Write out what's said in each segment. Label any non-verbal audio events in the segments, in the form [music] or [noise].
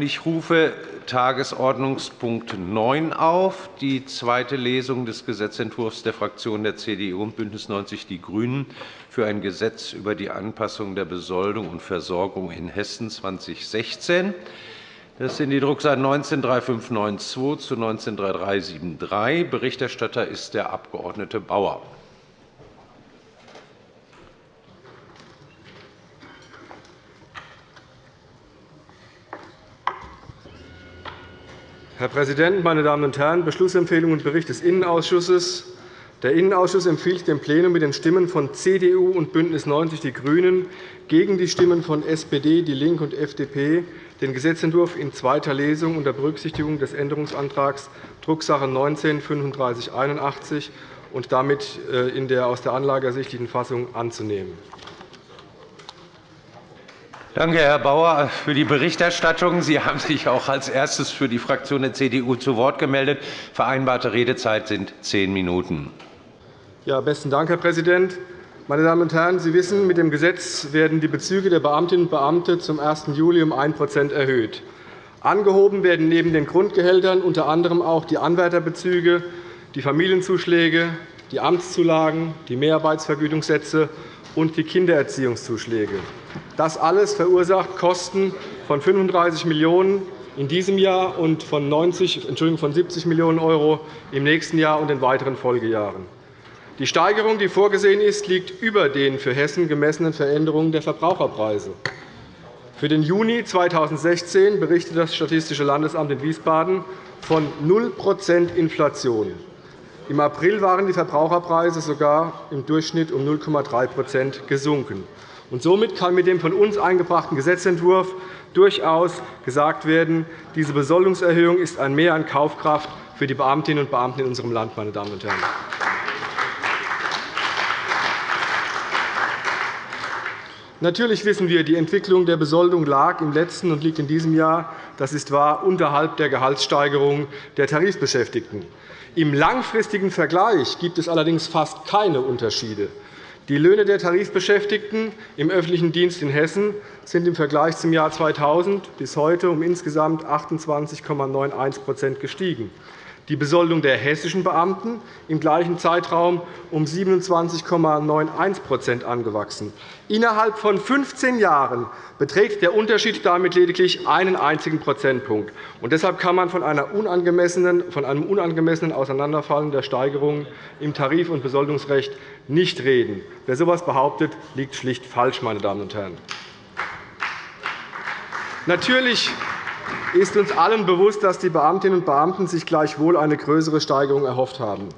Ich rufe Tagesordnungspunkt 9 auf, die zweite Lesung des Gesetzentwurfs der Fraktionen der CDU und BÜNDNIS 90 die GRÜNEN für ein Gesetz über die Anpassung der Besoldung und Versorgung in Hessen 2016. Das sind die Drucksachen 19-3592 zu 19-3373. Berichterstatter ist der Abg. Bauer. Herr Präsident, meine Damen und Herren! Beschlussempfehlung und Bericht des Innenausschusses. Der Innenausschuss empfiehlt dem Plenum mit den Stimmen von CDU und BÜNDNIS 90 die GRÜNEN gegen die Stimmen von SPD, DIE LINKE und FDP den Gesetzentwurf in zweiter Lesung unter Berücksichtigung des Änderungsantrags Drucksache 19-3581 und damit äh, in der aus der Anlage ersichtlichen Fassung anzunehmen. Danke, Herr Bauer, für die Berichterstattung. Sie haben sich auch als erstes für die Fraktion der CDU zu Wort gemeldet. Vereinbarte Redezeit sind zehn Minuten. Ja, besten Dank, Herr Präsident. Meine Damen und Herren, Sie wissen, mit dem Gesetz werden die Bezüge der Beamtinnen und Beamten zum 1. Juli um 1% erhöht. Angehoben werden neben den Grundgehältern unter anderem auch die Anwärterbezüge, die Familienzuschläge, die Amtszulagen, die Mehrarbeitsvergütungssätze und die Kindererziehungszuschläge. Das alles verursacht Kosten von 35 Millionen € in diesem Jahr und von, 90, Entschuldigung, von 70 Millionen € im nächsten Jahr und in weiteren Folgejahren. Die Steigerung, die vorgesehen ist, liegt über den für Hessen gemessenen Veränderungen der Verbraucherpreise. Für den Juni 2016 berichtet das Statistische Landesamt in Wiesbaden von 0% Inflation. Im April waren die Verbraucherpreise sogar im Durchschnitt um 0,3% gesunken. Somit kann mit dem von uns eingebrachten Gesetzentwurf durchaus gesagt werden, diese Besoldungserhöhung ist ein Mehr an Kaufkraft für die Beamtinnen und Beamten in unserem Land. Meine Damen und Herren. Natürlich wissen wir, die Entwicklung der Besoldung lag im letzten und liegt in diesem Jahr, das ist wahr, unterhalb der Gehaltssteigerung der Tarifbeschäftigten. Im langfristigen Vergleich gibt es allerdings fast keine Unterschiede. Die Löhne der Tarifbeschäftigten im öffentlichen Dienst in Hessen sind im Vergleich zum Jahr 2000 bis heute um insgesamt 28,91% gestiegen die Besoldung der hessischen Beamten im gleichen Zeitraum um 27,91% angewachsen. Innerhalb von 15 Jahren beträgt der Unterschied damit lediglich einen einzigen Prozentpunkt. deshalb kann man von, einer unangemessenen, von einem unangemessenen Auseinanderfallen der Steigerungen im Tarif- und Besoldungsrecht nicht reden. Wer so etwas behauptet, liegt schlicht falsch. Meine Damen und Herren. Natürlich ist uns allen bewusst, dass die Beamtinnen und Beamten sich gleichwohl eine größere Steigerung erhofft haben.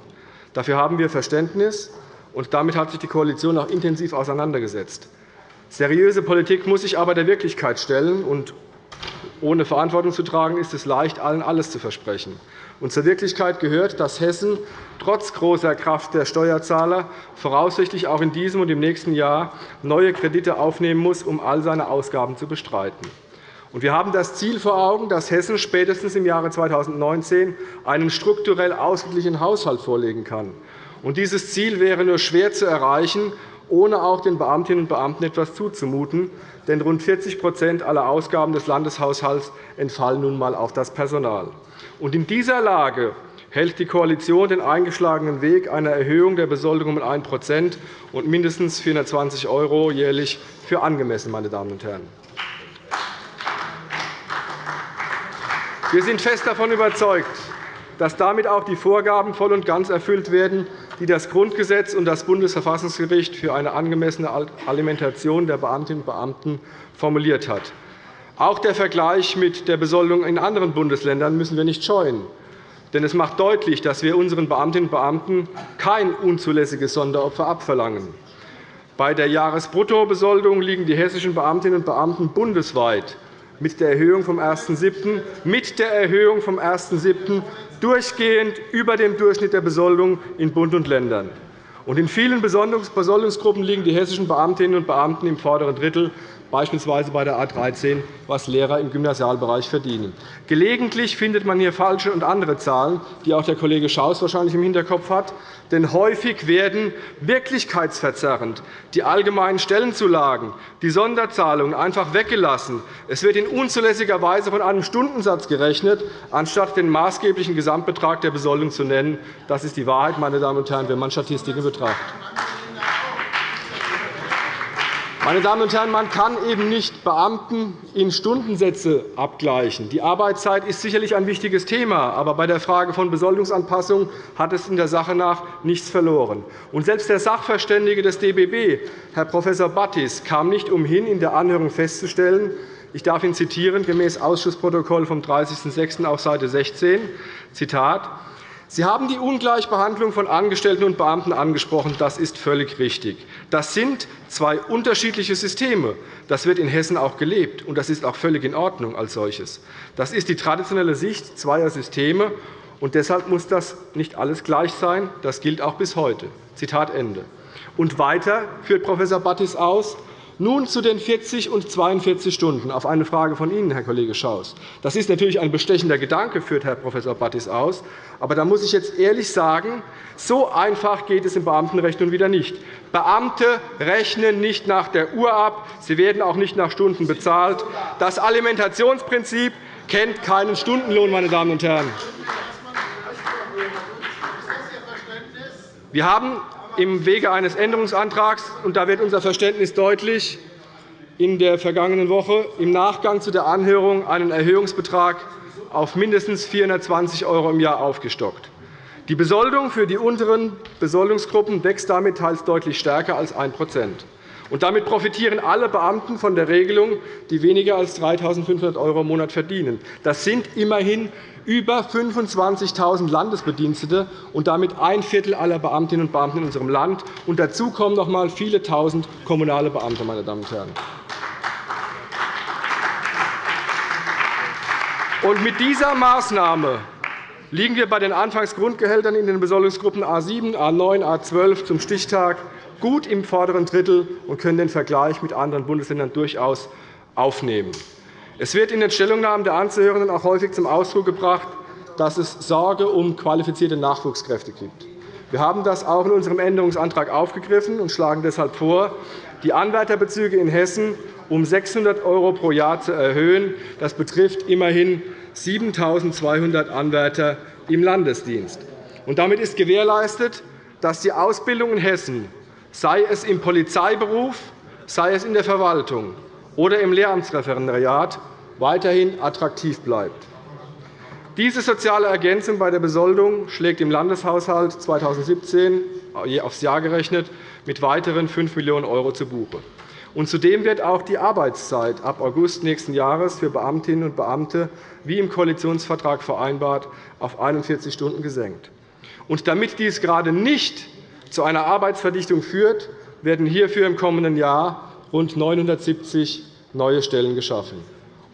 Dafür haben wir Verständnis, und damit hat sich die Koalition auch intensiv auseinandergesetzt. Seriöse Politik muss sich aber der Wirklichkeit stellen. und Ohne Verantwortung zu tragen, ist es leicht, allen alles zu versprechen. Und zur Wirklichkeit gehört, dass Hessen trotz großer Kraft der Steuerzahler voraussichtlich auch in diesem und im nächsten Jahr neue Kredite aufnehmen muss, um all seine Ausgaben zu bestreiten. Wir haben das Ziel vor Augen, dass Hessen spätestens im Jahre 2019 einen strukturell ausgeglichenen Haushalt vorlegen kann. Dieses Ziel wäre nur schwer zu erreichen, ohne auch den Beamtinnen und Beamten etwas zuzumuten. Denn rund 40% aller Ausgaben des Landeshaushalts entfallen nun einmal auf das Personal. In dieser Lage hält die Koalition den eingeschlagenen Weg einer Erhöhung der Besoldung um 1% und mindestens 420 € jährlich für angemessen. Meine Damen und Herren. Wir sind fest davon überzeugt, dass damit auch die Vorgaben voll und ganz erfüllt werden, die das Grundgesetz und das Bundesverfassungsgericht für eine angemessene Alimentation der Beamtinnen und Beamten formuliert hat. Auch der Vergleich mit der Besoldung in anderen Bundesländern müssen wir nicht scheuen. Denn es macht deutlich, dass wir unseren Beamtinnen und Beamten kein unzulässiges Sonderopfer abverlangen. Bei der Jahresbruttobesoldung liegen die hessischen Beamtinnen und Beamten bundesweit mit der Erhöhung vom 1.7. mit der Erhöhung vom 1.7. durchgehend über dem Durchschnitt der Besoldung in Bund und Ländern. in vielen Besoldungsgruppen liegen die hessischen Beamtinnen und Beamten im vorderen Drittel beispielsweise bei der A 13, was Lehrer im Gymnasialbereich verdienen. Gelegentlich findet man hier falsche und andere Zahlen, die auch der Kollege Schaus wahrscheinlich im Hinterkopf hat. Denn häufig werden wirklichkeitsverzerrend die allgemeinen Stellenzulagen, die Sonderzahlungen einfach weggelassen. Es wird in unzulässiger Weise von einem Stundensatz gerechnet, anstatt den maßgeblichen Gesamtbetrag der Besoldung zu nennen. Das ist die Wahrheit, meine Damen und Herren, wenn man Statistiken betrachtet. Meine Damen und Herren, man kann eben nicht Beamten in Stundensätze abgleichen. Die Arbeitszeit ist sicherlich ein wichtiges Thema, aber bei der Frage von Besoldungsanpassung hat es in der Sache nach nichts verloren. Und selbst der Sachverständige des DBB, Herr Prof. Battis, kam nicht umhin, in der Anhörung festzustellen, ich darf ihn zitieren, gemäß Ausschussprotokoll vom 30.06. auf Seite 16, Zitat, Sie haben die Ungleichbehandlung von Angestellten und Beamten angesprochen. Das ist völlig richtig. Das sind zwei unterschiedliche Systeme. Das wird in Hessen auch gelebt, und das ist auch völlig in Ordnung als solches. Das ist die traditionelle Sicht zweier Systeme, und deshalb muss das nicht alles gleich sein. Das gilt auch bis heute. Zitat Ende. Und weiter führt Prof. Battis aus, nun zu den 40 und 42 Stunden auf eine Frage von Ihnen, Herr Kollege Schaus. Das ist natürlich ein bestechender Gedanke, führt Herr Prof. Battis aus. Aber da muss ich jetzt ehrlich sagen, so einfach geht es im Beamtenrecht nun wieder nicht. Beamte rechnen nicht nach der Uhr ab. Sie werden auch nicht nach Stunden bezahlt. Das Alimentationsprinzip kennt keinen Stundenlohn, meine Damen und Herren. Wir haben im Wege eines Änderungsantrags, und da wird unser Verständnis deutlich, in der vergangenen Woche im Nachgang zu der Anhörung einen Erhöhungsbetrag auf mindestens 420 € im Jahr aufgestockt. Die Besoldung für die unteren Besoldungsgruppen wächst damit teils deutlich stärker als 1 und damit profitieren alle Beamten von der Regelung, die weniger als 3.500 € im Monat verdienen. Das sind immerhin über 25.000 Landesbedienstete und damit ein Viertel aller Beamtinnen und Beamten in unserem Land. Und dazu kommen noch einmal viele Tausend kommunale Beamte. Meine Damen und Herren. Und mit dieser Maßnahme liegen wir bei den Anfangsgrundgehältern in den Besoldungsgruppen A 7, A 9, A 12 zum Stichtag gut im vorderen Drittel und können den Vergleich mit anderen Bundesländern durchaus aufnehmen. Es wird in den Stellungnahmen der Anzuhörenden auch häufig zum Ausdruck gebracht, dass es Sorge um qualifizierte Nachwuchskräfte gibt. Wir haben das auch in unserem Änderungsantrag aufgegriffen und schlagen deshalb vor, die Anwärterbezüge in Hessen um 600 € pro Jahr zu erhöhen. Das betrifft immerhin 7.200 Anwärter im Landesdienst. damit ist gewährleistet, dass die Ausbildung in Hessen sei es im Polizeiberuf, sei es in der Verwaltung oder im Lehramtsreferendariat, weiterhin attraktiv bleibt. Diese soziale Ergänzung bei der Besoldung schlägt im Landeshaushalt 2017 aufs Jahr gerechnet mit weiteren 5 Millionen € zu Buche. Zudem wird auch die Arbeitszeit ab August nächsten Jahres für Beamtinnen und Beamte, wie im Koalitionsvertrag vereinbart, auf 41 Stunden gesenkt. damit dies gerade nicht zu einer Arbeitsverdichtung führt, werden hierfür im kommenden Jahr rund 970 neue Stellen geschaffen.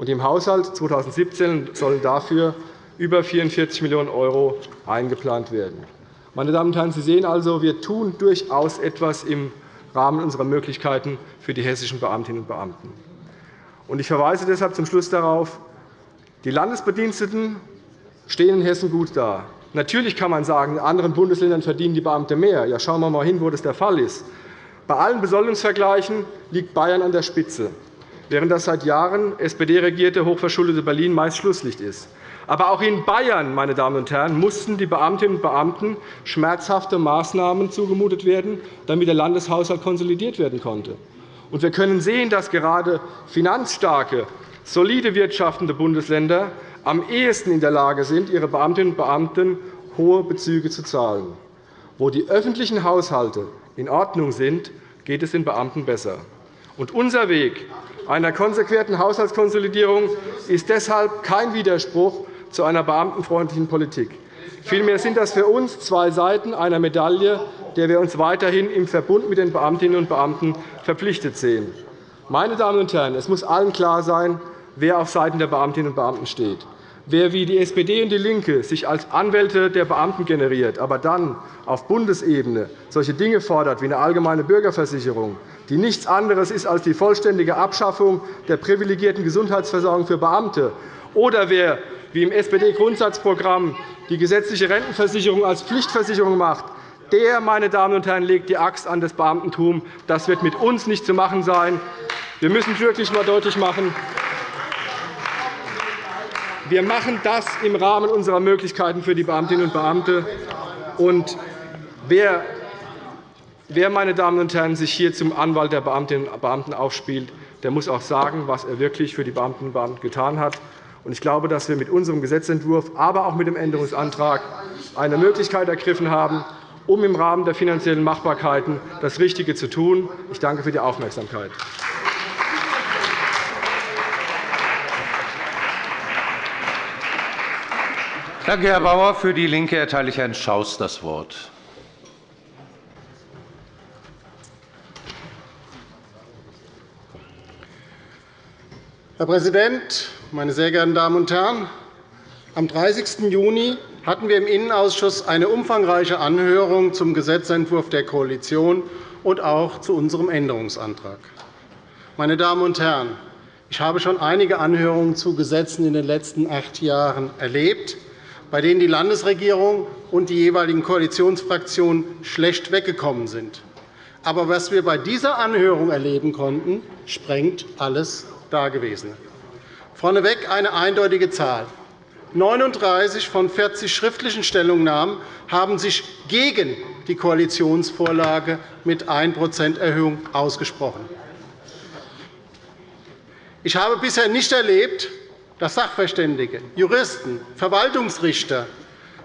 Im Haushalt 2017 sollen dafür über 44 Millionen € eingeplant werden. Meine Damen und Herren, Sie sehen also, wir tun durchaus etwas im Rahmen unserer Möglichkeiten für die hessischen Beamtinnen und Beamten. Ich verweise deshalb zum Schluss darauf, die Landesbediensteten stehen in Hessen gut da. Natürlich kann man sagen, in anderen Bundesländern verdienen die Beamte mehr. Ja, schauen wir einmal hin, wo das der Fall ist. Bei allen Besoldungsvergleichen liegt Bayern an der Spitze, während das seit Jahren SPD-regierte hochverschuldete Berlin meist Schlusslicht ist. Aber auch in Bayern meine Damen und Herren, mussten die Beamtinnen und Beamten schmerzhafte Maßnahmen zugemutet werden, damit der Landeshaushalt konsolidiert werden konnte. Wir können sehen, dass gerade finanzstarke, solide wirtschaftende Bundesländer am ehesten in der Lage sind, ihre Beamtinnen und Beamten hohe Bezüge zu zahlen. Wo die öffentlichen Haushalte in Ordnung sind, geht es den Beamten besser. Unser Weg einer konsequenten Haushaltskonsolidierung ist deshalb kein Widerspruch zu einer beamtenfreundlichen Politik. Vielmehr sind das für uns zwei Seiten einer Medaille, der wir uns weiterhin im Verbund mit den Beamtinnen und Beamten verpflichtet sehen. Meine Damen und Herren, es muss allen klar sein, wer auf Seiten der Beamtinnen und Beamten steht. Wer wie die SPD und DIE LINKE sich als Anwälte der Beamten generiert, aber dann auf Bundesebene solche Dinge fordert wie eine allgemeine Bürgerversicherung, die nichts anderes ist als die vollständige Abschaffung der privilegierten Gesundheitsversorgung für Beamte, oder wer, wie im SPD-Grundsatzprogramm, die gesetzliche Rentenversicherung als Pflichtversicherung macht, der, meine Damen und Herren, legt die Axt an das Beamtentum. Das wird mit uns nicht zu machen sein. Wir müssen wirklich einmal deutlich machen, wir machen das im Rahmen unserer Möglichkeiten für die Beamtinnen und Beamte. Und wer, wer meine Damen und Herren, sich hier zum Anwalt der Beamtinnen und Beamten aufspielt, der muss auch sagen, was er wirklich für die Beamtinnen und Beamten getan hat. Ich glaube, dass wir mit unserem Gesetzentwurf, aber auch mit dem Änderungsantrag eine Möglichkeit ergriffen haben, um im Rahmen der finanziellen Machbarkeiten das Richtige zu tun. Ich danke für die Aufmerksamkeit. Danke, Herr Bauer. Für DIE LINKE erteile ich Herrn Schaus das Wort. Herr Präsident, meine sehr geehrten Damen und Herren! Am 30. Juni hatten wir im Innenausschuss eine umfangreiche Anhörung zum Gesetzentwurf der Koalition und auch zu unserem Änderungsantrag. Meine Damen und Herren, ich habe schon einige Anhörungen zu Gesetzen in den letzten acht Jahren erlebt bei denen die Landesregierung und die jeweiligen Koalitionsfraktionen schlecht weggekommen sind. Aber was wir bei dieser Anhörung erleben konnten, sprengt alles Dagewesene. Vorneweg eine eindeutige Zahl. 39 von 40 schriftlichen Stellungnahmen haben sich gegen die Koalitionsvorlage mit 1% Erhöhung ausgesprochen. Ich habe bisher nicht erlebt, dass Sachverständige, Juristen, Verwaltungsrichter,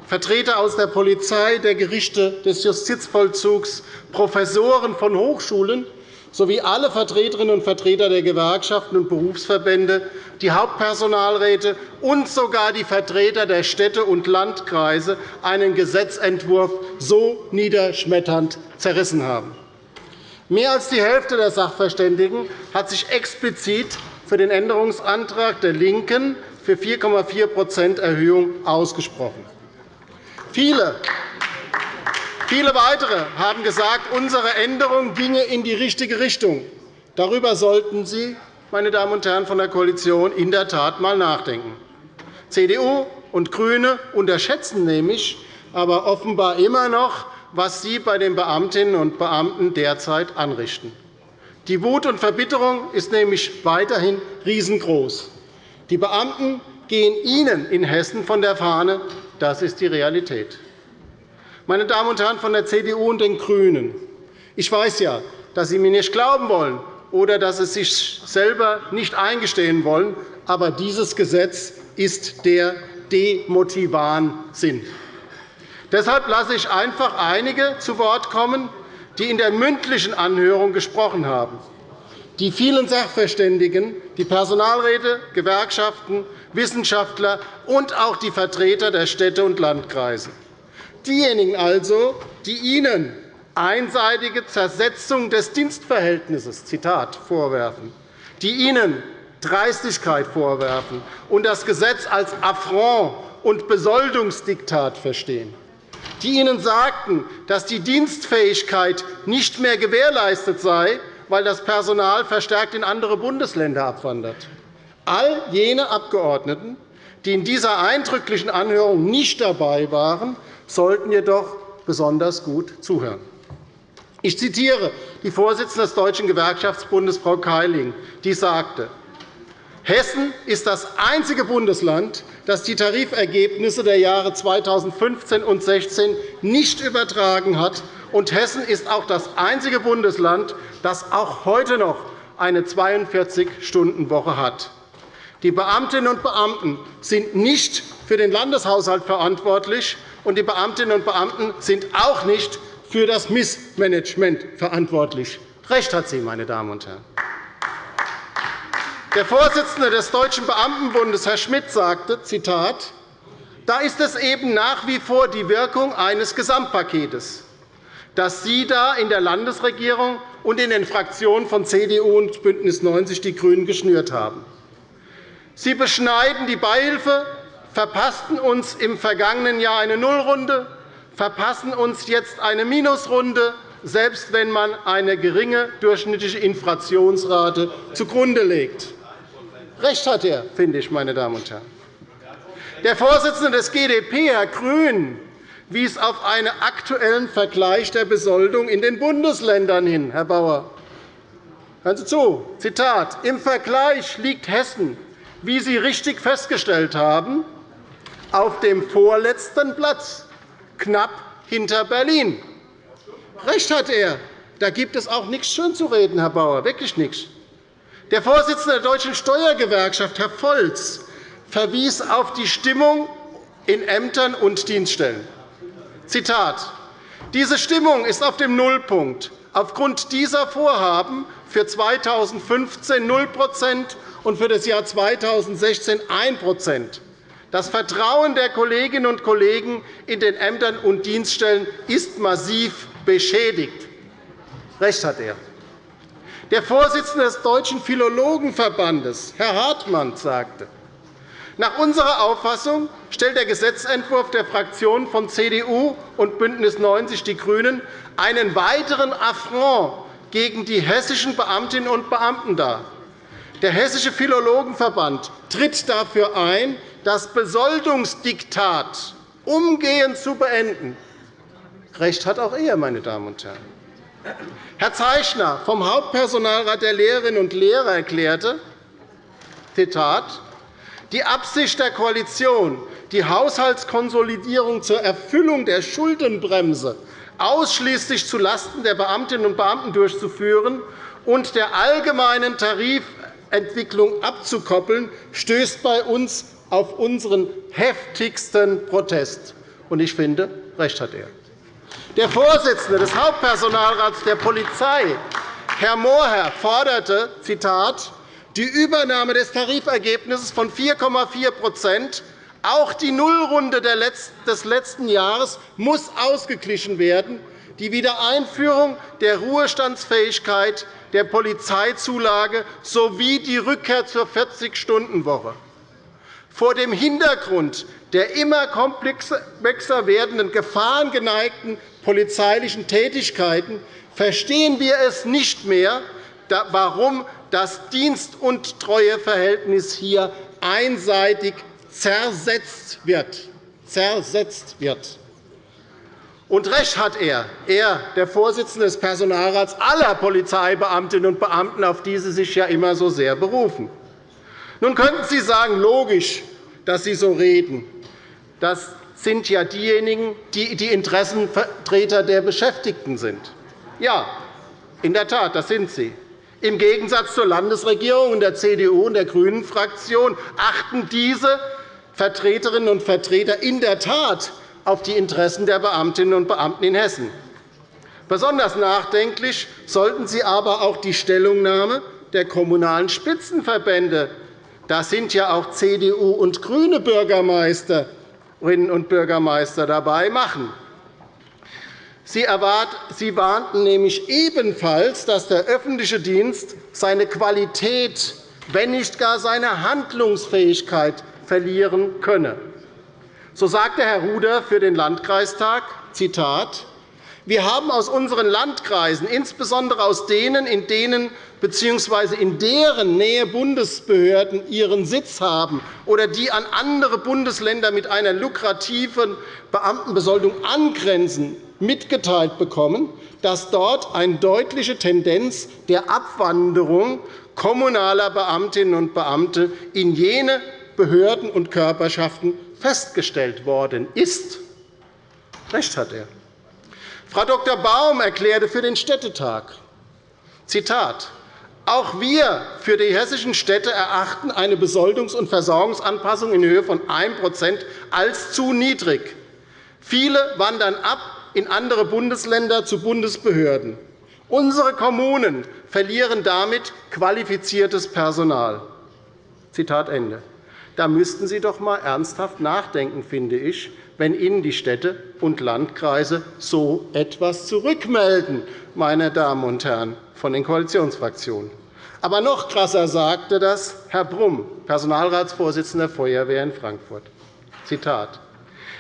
Vertreter aus der Polizei, der Gerichte, des Justizvollzugs, Professoren von Hochschulen sowie alle Vertreterinnen und Vertreter der Gewerkschaften und Berufsverbände, die Hauptpersonalräte und sogar die Vertreter der Städte und Landkreise einen Gesetzentwurf so niederschmetternd zerrissen haben. Mehr als die Hälfte der Sachverständigen hat sich explizit für den Änderungsantrag der LINKEN für 4,4% Erhöhung ausgesprochen. Viele Viele weitere haben gesagt, unsere Änderung ginge in die richtige Richtung. Darüber sollten Sie, meine Damen und Herren von der Koalition, in der Tat einmal nachdenken. CDU und GRÜNE unterschätzen nämlich aber offenbar immer noch, was Sie bei den Beamtinnen und Beamten derzeit anrichten. Die Wut und Verbitterung ist nämlich weiterhin riesengroß. Die Beamten gehen Ihnen in Hessen von der Fahne. Das ist die Realität. Meine Damen und Herren von der CDU und den GRÜNEN, ich weiß ja, dass Sie mir nicht glauben wollen oder dass Sie sich selber nicht eingestehen wollen, aber dieses Gesetz ist der Demotivan-Sinn. Deshalb lasse ich einfach einige zu Wort kommen, die in der mündlichen Anhörung gesprochen haben, die vielen Sachverständigen, die Personalräte, Gewerkschaften, Wissenschaftler und auch die Vertreter der Städte und Landkreise. Diejenigen also, die Ihnen einseitige Zersetzung des Dienstverhältnisses Zitat, vorwerfen, die Ihnen Dreistigkeit vorwerfen und das Gesetz als Affront und Besoldungsdiktat verstehen die Ihnen sagten, dass die Dienstfähigkeit nicht mehr gewährleistet sei, weil das Personal verstärkt in andere Bundesländer abwandert. All jene Abgeordneten, die in dieser eindrücklichen Anhörung nicht dabei waren, sollten jedoch besonders gut zuhören. Ich zitiere die Vorsitzende des Deutschen Gewerkschaftsbundes, Frau Keiling, die sagte, Hessen ist das einzige Bundesland, das die Tarifergebnisse der Jahre 2015 und 2016 nicht übertragen hat. Und Hessen ist auch das einzige Bundesland, das auch heute noch eine 42-Stunden-Woche hat. Die Beamtinnen und Beamten sind nicht für den Landeshaushalt verantwortlich, und die Beamtinnen und Beamten sind auch nicht für das Missmanagement verantwortlich. Recht hat sie, meine Damen und Herren. Der Vorsitzende des Deutschen Beamtenbundes, Herr Schmidt, sagte, Zitat, da ist es eben nach wie vor die Wirkung eines Gesamtpaketes, das Sie da in der Landesregierung und in den Fraktionen von CDU und BÜNDNIS 90 die GRÜNEN geschnürt haben. Sie beschneiden die Beihilfe, verpassten uns im vergangenen Jahr eine Nullrunde, verpassen uns jetzt eine Minusrunde, selbst wenn man eine geringe durchschnittliche Inflationsrate zugrunde legt. Recht hat er, finde ich, meine Damen und Herren. Der Vorsitzende des GdP, Herr Grün, wies auf einen aktuellen Vergleich der Besoldung in den Bundesländern hin. Herr Bauer, hören Sie zu. Zitat. Im Vergleich liegt Hessen, wie Sie richtig festgestellt haben, auf dem vorletzten Platz, knapp hinter Berlin. Recht hat er. Da gibt es auch nichts schönzureden, Herr Bauer, wirklich nichts. Der Vorsitzende der Deutschen Steuergewerkschaft, Herr Volz, verwies auf die Stimmung in Ämtern und Dienststellen. Zitat. Diese Stimmung ist auf dem Nullpunkt. Aufgrund dieser Vorhaben für 2015 0 und für das Jahr 2016 1% Das Vertrauen der Kolleginnen und Kollegen in den Ämtern und Dienststellen ist massiv beschädigt. Recht hat er. Der Vorsitzende des Deutschen Philologenverbandes, Herr Hartmann, sagte, nach unserer Auffassung stellt der Gesetzentwurf der Fraktionen von CDU und BÜNDNIS 90 die GRÜNEN einen weiteren Affront gegen die hessischen Beamtinnen und Beamten dar. Der Hessische Philologenverband tritt dafür ein, das Besoldungsdiktat umgehend zu beenden. Recht hat auch er, meine Damen und Herren. Herr Zeichner vom Hauptpersonalrat der Lehrerinnen und Lehrer erklärte, Zitat, die Absicht der Koalition, die Haushaltskonsolidierung zur Erfüllung der Schuldenbremse ausschließlich zulasten der Beamtinnen und Beamten durchzuführen und der allgemeinen Tarifentwicklung abzukoppeln, stößt bei uns auf unseren heftigsten Protest. Ich finde, recht hat er. Der Vorsitzende des Hauptpersonalrats der Polizei, Herr Mohrherr, forderte Zitat, die Übernahme des Tarifergebnisses von 4,4% auch die Nullrunde des letzten Jahres muss ausgeglichen werden. Die Wiedereinführung der Ruhestandsfähigkeit der Polizeizulage sowie die Rückkehr zur 40-Stunden-Woche. Vor dem Hintergrund der immer komplexer werdenden gefahrengeneigten polizeilichen Tätigkeiten verstehen wir es nicht mehr, warum das Dienst- und Treueverhältnis hier einseitig zersetzt wird. Zersetzt wird. Und recht hat er, er, der Vorsitzende des Personalrats aller Polizeibeamtinnen und Beamten, auf die Sie sich ja immer so sehr berufen. Nun könnten Sie sagen, logisch, dass Sie so reden. Das sind ja diejenigen, die die Interessenvertreter der Beschäftigten sind. Ja, in der Tat, das sind sie. Im Gegensatz zur Landesregierung der CDU und der GRÜNEN-Fraktion achten diese Vertreterinnen und Vertreter in der Tat auf die Interessen der Beamtinnen und Beamten in Hessen. Besonders nachdenklich sollten Sie aber auch die Stellungnahme der Kommunalen da sind ja auch CDU und GRÜNE Bürgermeisterinnen und Bürgermeister dabei, machen. Sie warnten nämlich ebenfalls, dass der öffentliche Dienst seine Qualität, wenn nicht gar seine Handlungsfähigkeit verlieren könne. So sagte Herr Ruder für den Landkreistag, Zitat, wir haben aus unseren Landkreisen, insbesondere aus denen, in denen bzw. in deren Nähe Bundesbehörden ihren Sitz haben oder die an andere Bundesländer mit einer lukrativen Beamtenbesoldung angrenzen, mitgeteilt bekommen, dass dort eine deutliche Tendenz der Abwanderung kommunaler Beamtinnen und Beamte in jene Behörden und Körperschaften festgestellt worden ist. Recht hat er. Frau Dr. Baum erklärte für den Städtetag, Zitat, auch wir für die hessischen Städte erachten eine Besoldungs- und Versorgungsanpassung in Höhe von 1% als zu niedrig. Viele wandern ab in andere Bundesländer zu Bundesbehörden. Unsere Kommunen verlieren damit qualifiziertes Personal. Zitat Ende. Da müssten Sie doch einmal ernsthaft nachdenken, finde ich, wenn Ihnen die Städte und Landkreise so etwas zurückmelden, meine Damen und Herren von den Koalitionsfraktionen. Aber noch krasser sagte das Herr Brumm, Personalratsvorsitzender der Feuerwehr in Frankfurt. Zitat.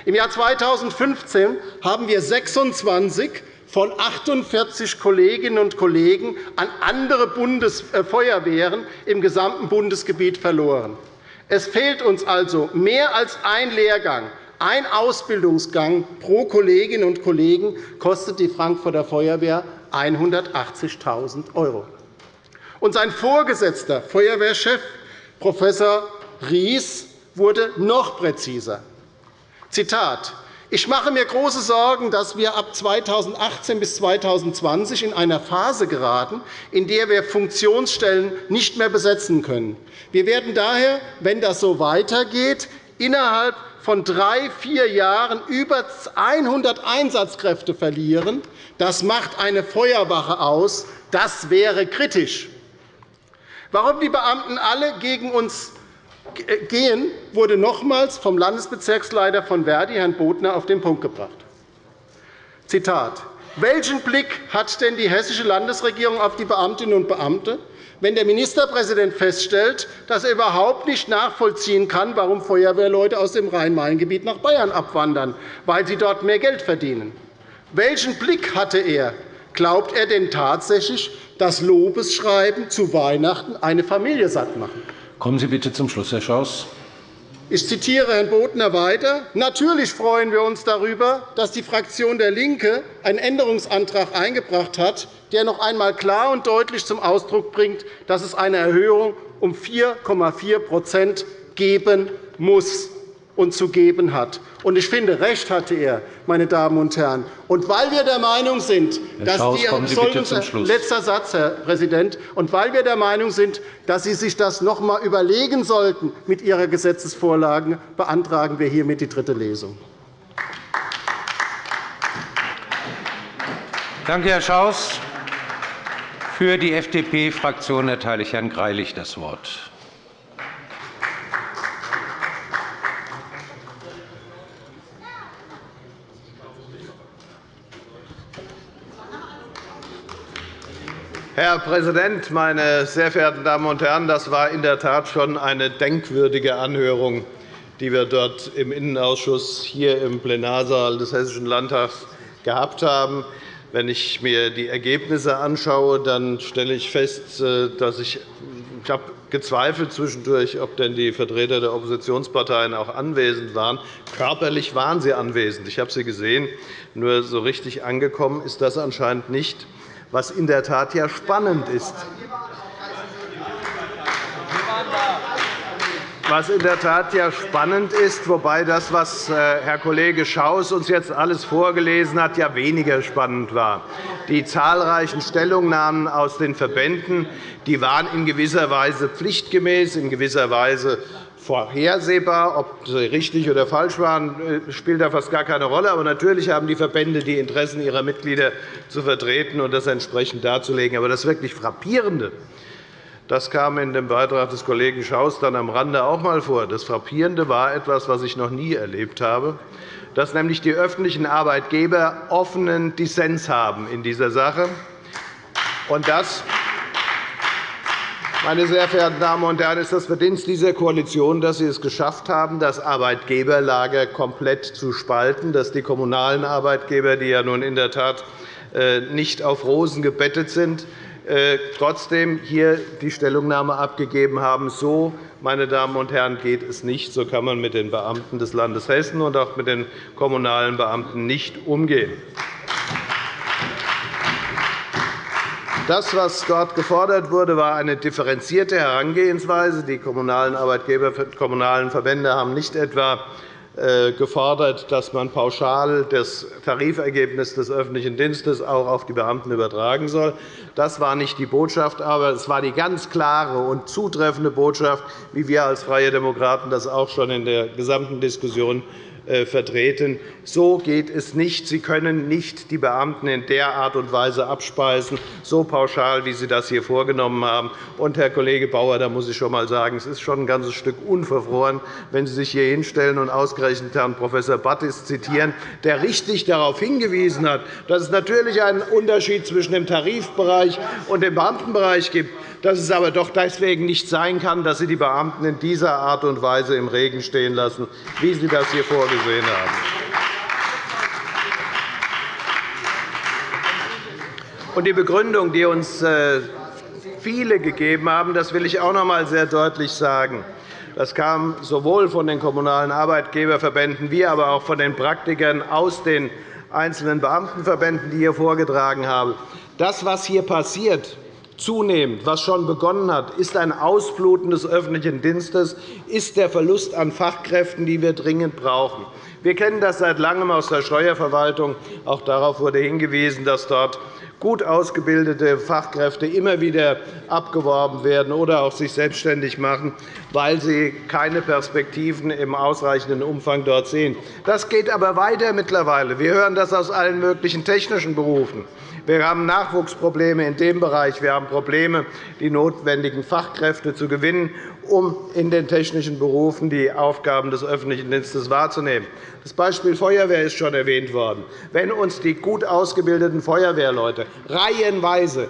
Im Jahr 2015 haben wir 26 von 48 Kolleginnen und Kollegen an andere Bundesfeuerwehren äh, im gesamten Bundesgebiet verloren. Es fehlt uns also mehr als ein Lehrgang. Ein Ausbildungsgang pro Kolleginnen und Kollegen kostet die Frankfurter Feuerwehr 180.000 €. Und sein Vorgesetzter, Feuerwehrchef Prof. Ries, wurde noch präziser. Zitat ich mache mir große Sorgen, dass wir ab 2018 bis 2020 in einer Phase geraten, in der wir Funktionsstellen nicht mehr besetzen können. Wir werden daher, wenn das so weitergeht, innerhalb von drei, vier Jahren über 100 Einsatzkräfte verlieren. Das macht eine Feuerwache aus. Das wäre kritisch. Warum die Beamten alle gegen uns gehen, wurde nochmals vom Landesbezirksleiter von Verdi, Herrn Bodner, auf den Punkt gebracht. Zitat. Welchen Blick hat denn die hessische Landesregierung auf die Beamtinnen und Beamte, wenn der Ministerpräsident feststellt, dass er überhaupt nicht nachvollziehen kann, warum Feuerwehrleute aus dem Rhein-Main-Gebiet nach Bayern abwandern, weil sie dort mehr Geld verdienen? Welchen Blick hatte er? Glaubt er denn tatsächlich, dass Lobesschreiben zu Weihnachten eine Familie satt machen? Kommen Sie bitte zum Schluss, Herr Schaus. Ich zitiere Herrn Bodner weiter. Natürlich freuen wir uns darüber, dass die Fraktion DIE LINKE einen Änderungsantrag eingebracht hat, der noch einmal klar und deutlich zum Ausdruck bringt, dass es eine Erhöhung um 4,4% geben muss und zu geben hat. Und ich finde, recht hatte er, meine Damen und Herren. Und weil wir der Meinung sind, dass Schaus, die letzter Satz, Herr Präsident, und weil wir der Meinung sind, dass Sie sich das noch einmal überlegen sollten mit Ihrer Gesetzesvorlage, beantragen wir hiermit die dritte Lesung. Danke, Herr Schaus. Für die FDP-Fraktion erteile ich Herrn Greilich das Wort. Herr Präsident, meine sehr verehrten Damen und Herren! Das war in der Tat schon eine denkwürdige Anhörung, die wir dort im Innenausschuss hier im Plenarsaal des Hessischen Landtags gehabt haben. Wenn ich mir die Ergebnisse anschaue, dann stelle ich fest, äh, dass ich, ich habe gezweifelt zwischendurch, ob denn die Vertreter der Oppositionsparteien auch anwesend waren. Körperlich waren sie anwesend. Ich habe sie gesehen. Nur so richtig angekommen ist das anscheinend nicht was in der Tat ja spannend ist. Was in der Tat ja spannend ist, wobei das, was äh, Herr Kollege Schaus uns jetzt alles vorgelesen hat, ja weniger spannend war. Die zahlreichen Stellungnahmen aus den Verbänden die waren in gewisser Weise pflichtgemäß, in gewisser Weise vorhersehbar. Ob sie richtig oder falsch waren, spielt da fast gar keine Rolle. Aber natürlich haben die Verbände die Interessen ihrer Mitglieder zu vertreten und das entsprechend darzulegen. Aber das wirklich Frappierende, das kam in dem Beitrag des Kollegen Schaus dann am Rande auch einmal vor. Das Frappierende war etwas, was ich noch nie erlebt habe, dass nämlich die öffentlichen Arbeitgeber offenen Dissens haben in dieser Sache. Und das meine sehr verehrten Damen und Herren, ist das Verdienst dieser Koalition, dass Sie es geschafft haben, das Arbeitgeberlager komplett zu spalten, dass die kommunalen Arbeitgeber, die ja nun in der Tat äh, nicht auf Rosen gebettet sind, äh, trotzdem hier die Stellungnahme abgegeben haben. So, meine Damen und Herren, geht es nicht. So kann man mit den Beamten des Landes Hessen und auch mit den kommunalen Beamten nicht umgehen. Das, was dort gefordert wurde, war eine differenzierte Herangehensweise. Die kommunalen Arbeitgeber, kommunalen Verbände haben nicht etwa äh, gefordert, dass man pauschal das Tarifergebnis des öffentlichen Dienstes auch auf die Beamten übertragen soll. Das war nicht die Botschaft, aber es war die ganz klare und zutreffende Botschaft, wie wir als Freie Demokraten das auch schon in der gesamten Diskussion vertreten. So geht es nicht. Sie können nicht die Beamten in der Art und Weise abspeisen, so pauschal, wie Sie das hier vorgenommen haben. Und, Herr Kollege Bauer, da muss ich schon einmal sagen, es ist schon ein ganzes Stück unverfroren, wenn Sie sich hier hinstellen und ausgerechnet Herrn Prof. Battis zitieren, der richtig darauf hingewiesen hat, dass es natürlich einen Unterschied zwischen dem Tarifbereich und dem Beamtenbereich gibt dass es aber doch deswegen nicht sein kann, dass Sie die Beamten in dieser Art und Weise im Regen stehen lassen, wie Sie das hier vorgesehen haben. Die Begründung, die uns äh, viele gegeben haben, das will ich auch noch einmal sehr deutlich sagen. Das kam sowohl von den Kommunalen Arbeitgeberverbänden wie aber auch von den Praktikern aus den einzelnen Beamtenverbänden, die hier vorgetragen haben. Das, was hier passiert, zunehmend, was schon begonnen hat, ist ein Ausbluten des öffentlichen Dienstes, ist der Verlust an Fachkräften, die wir dringend brauchen. Wir kennen das seit Langem aus der Steuerverwaltung. Auch darauf wurde hingewiesen, dass dort gut ausgebildete Fachkräfte immer wieder abgeworben werden oder auch sich selbstständig machen, weil sie keine Perspektiven im ausreichenden Umfang dort sehen. Das geht aber weiter mittlerweile. Wir hören das aus allen möglichen technischen Berufen. Wir haben Nachwuchsprobleme in dem Bereich. Wir haben Probleme, die notwendigen Fachkräfte zu gewinnen, um in den technischen Berufen die Aufgaben des öffentlichen Dienstes wahrzunehmen. Das Beispiel Feuerwehr ist schon erwähnt worden. Wenn uns die gut ausgebildeten Feuerwehrleute reihenweise,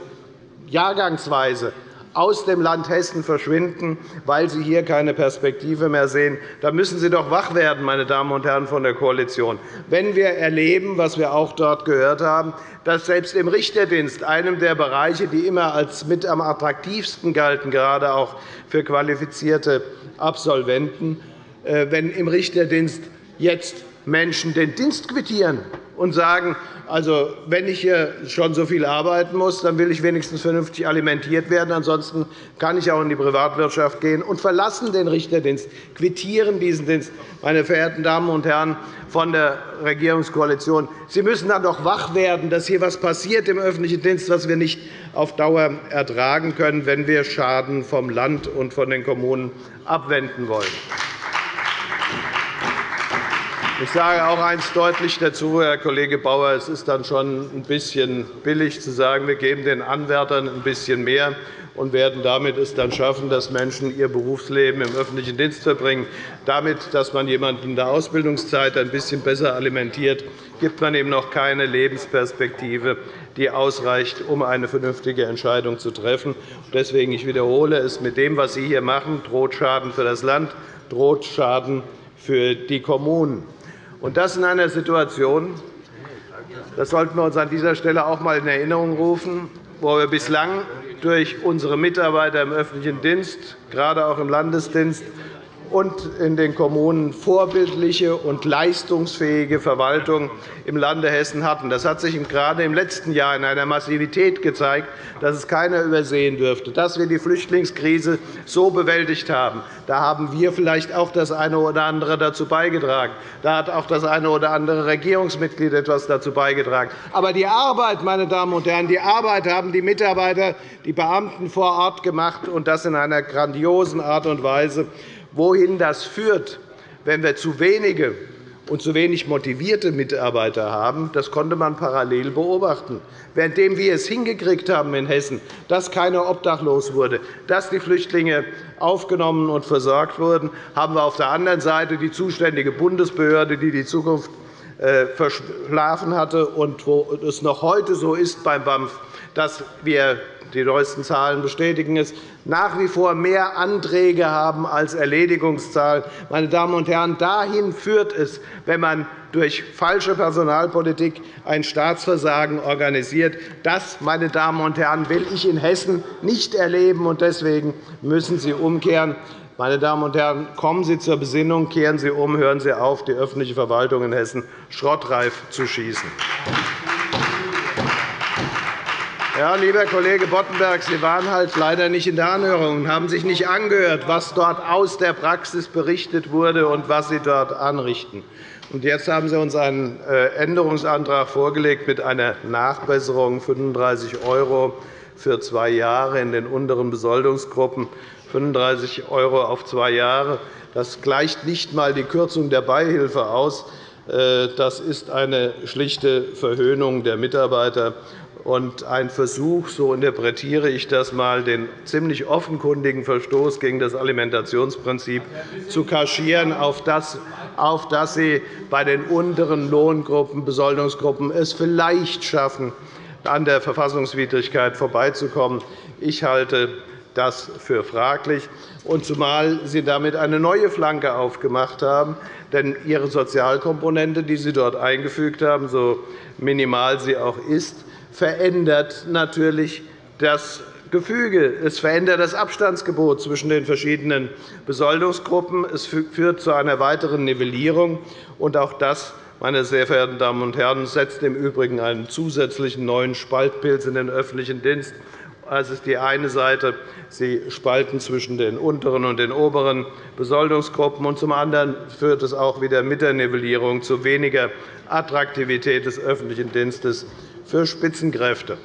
jahrgangsweise aus dem Land Hessen verschwinden, weil sie hier keine Perspektive mehr sehen. Da müssen Sie doch wach werden, meine Damen und Herren von der Koalition. Wenn wir erleben, was wir auch dort gehört haben, dass selbst im Richterdienst, einem der Bereiche, die immer als mit am attraktivsten galten, gerade auch für qualifizierte Absolventen, äh, wenn im Richterdienst jetzt Menschen den Dienst quittieren und sagen, also, wenn ich hier schon so viel arbeiten muss, dann will ich wenigstens vernünftig alimentiert werden. Ansonsten kann ich auch in die Privatwirtschaft gehen und verlassen den Richterdienst, quittieren diesen Dienst. Meine verehrten Damen und Herren von der Regierungskoalition, Sie müssen dann doch wach werden, dass hier etwas passiert im öffentlichen Dienst, was wir nicht auf Dauer ertragen können, wenn wir Schaden vom Land und von den Kommunen abwenden wollen. Ich sage auch eines deutlich dazu, Herr Kollege Bauer. Es ist dann schon ein bisschen billig zu sagen, wir geben den Anwärtern ein bisschen mehr und werden damit es dann schaffen, dass Menschen ihr Berufsleben im öffentlichen Dienst verbringen. Damit, dass man jemanden in der Ausbildungszeit ein bisschen besser alimentiert, gibt man ihm noch keine Lebensperspektive, die ausreicht, um eine vernünftige Entscheidung zu treffen. Deswegen ich wiederhole es mit dem, was Sie hier machen, droht Schaden für das Land, droht Schaden für die Kommunen. Und das in einer Situation, das sollten wir uns an dieser Stelle auch einmal in Erinnerung rufen, wo wir bislang durch unsere Mitarbeiter im öffentlichen Dienst, gerade auch im Landesdienst, und in den Kommunen vorbildliche und leistungsfähige Verwaltung im Lande Hessen hatten. Das hat sich gerade im letzten Jahr in einer Massivität gezeigt, dass es keiner übersehen dürfte. Dass wir die Flüchtlingskrise so bewältigt haben, da haben wir vielleicht auch das eine oder andere dazu beigetragen. Da hat auch das eine oder andere Regierungsmitglied etwas dazu beigetragen. Aber die Arbeit, meine Damen und Herren, die Arbeit haben die Mitarbeiter, die Beamten vor Ort gemacht, und das in einer grandiosen Art und Weise. Wohin das führt, wenn wir zu wenige und zu wenig motivierte Mitarbeiter haben, das konnte man parallel beobachten. Währenddem wir es hingekriegt haben in Hessen, dass keiner obdachlos wurde, dass die Flüchtlinge aufgenommen und versorgt wurden, haben wir auf der anderen Seite die zuständige Bundesbehörde, die die Zukunft äh, verschlafen hatte und wo es noch heute so ist beim BAMF, dass wir die neuesten Zahlen bestätigen es, nach wie vor mehr Anträge haben als Erledigungszahlen. Meine Damen und Herren, dahin führt es, wenn man durch falsche Personalpolitik ein Staatsversagen organisiert. Das, meine Damen und Herren, will ich in Hessen nicht erleben. Deswegen müssen Sie umkehren. Meine Damen und Herren, kommen Sie zur Besinnung, kehren Sie um, hören Sie auf, die öffentliche Verwaltung in Hessen schrottreif zu schießen. Ja, lieber Kollege Boddenberg, Sie waren halt leider nicht in der Anhörung und haben sich nicht angehört, was dort aus der Praxis berichtet wurde und was Sie dort anrichten. Und jetzt haben Sie uns einen äh, Änderungsantrag vorgelegt mit einer Nachbesserung 35 € für zwei Jahre in den unteren Besoldungsgruppen. 35 € auf zwei Jahre. Das gleicht nicht einmal die Kürzung der Beihilfe aus. Äh, das ist eine schlichte Verhöhnung der Mitarbeiter und ein Versuch, so interpretiere ich das einmal, den ziemlich offenkundigen Verstoß gegen das Alimentationsprinzip zu kaschieren, auf das, auf das Sie bei den unteren Lohngruppen, Besoldungsgruppen es vielleicht schaffen, an der Verfassungswidrigkeit vorbeizukommen. Ich halte das für fraglich, und zumal Sie damit eine neue Flanke aufgemacht haben. Denn Ihre Sozialkomponente, die Sie dort eingefügt haben, so minimal sie auch ist, verändert natürlich das Gefüge. Es verändert das Abstandsgebot zwischen den verschiedenen Besoldungsgruppen. Es führt zu einer weiteren Nivellierung. Und auch das, meine sehr verehrten Damen und Herren, setzt im Übrigen einen zusätzlichen neuen Spaltpilz in den öffentlichen Dienst. Das ist die eine Seite. Sie spalten zwischen den unteren und den oberen Besoldungsgruppen. Und zum anderen führt es auch wieder mit der Nivellierung zu weniger Attraktivität des öffentlichen Dienstes für Spitzenkräfte.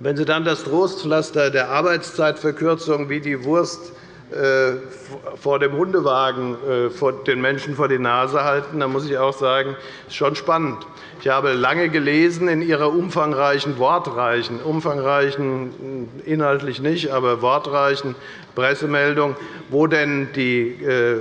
Wenn Sie dann das Trostpflaster der Arbeitszeitverkürzung wie die Wurst äh, vor dem Hundewagen äh, den Menschen vor die Nase halten, dann muss ich auch sagen, das ist schon spannend. Ich habe lange gelesen in Ihrer umfangreichen, wortreichen, umfangreichen, inhaltlich nicht, aber wortreichen Pressemeldung, wo denn die äh,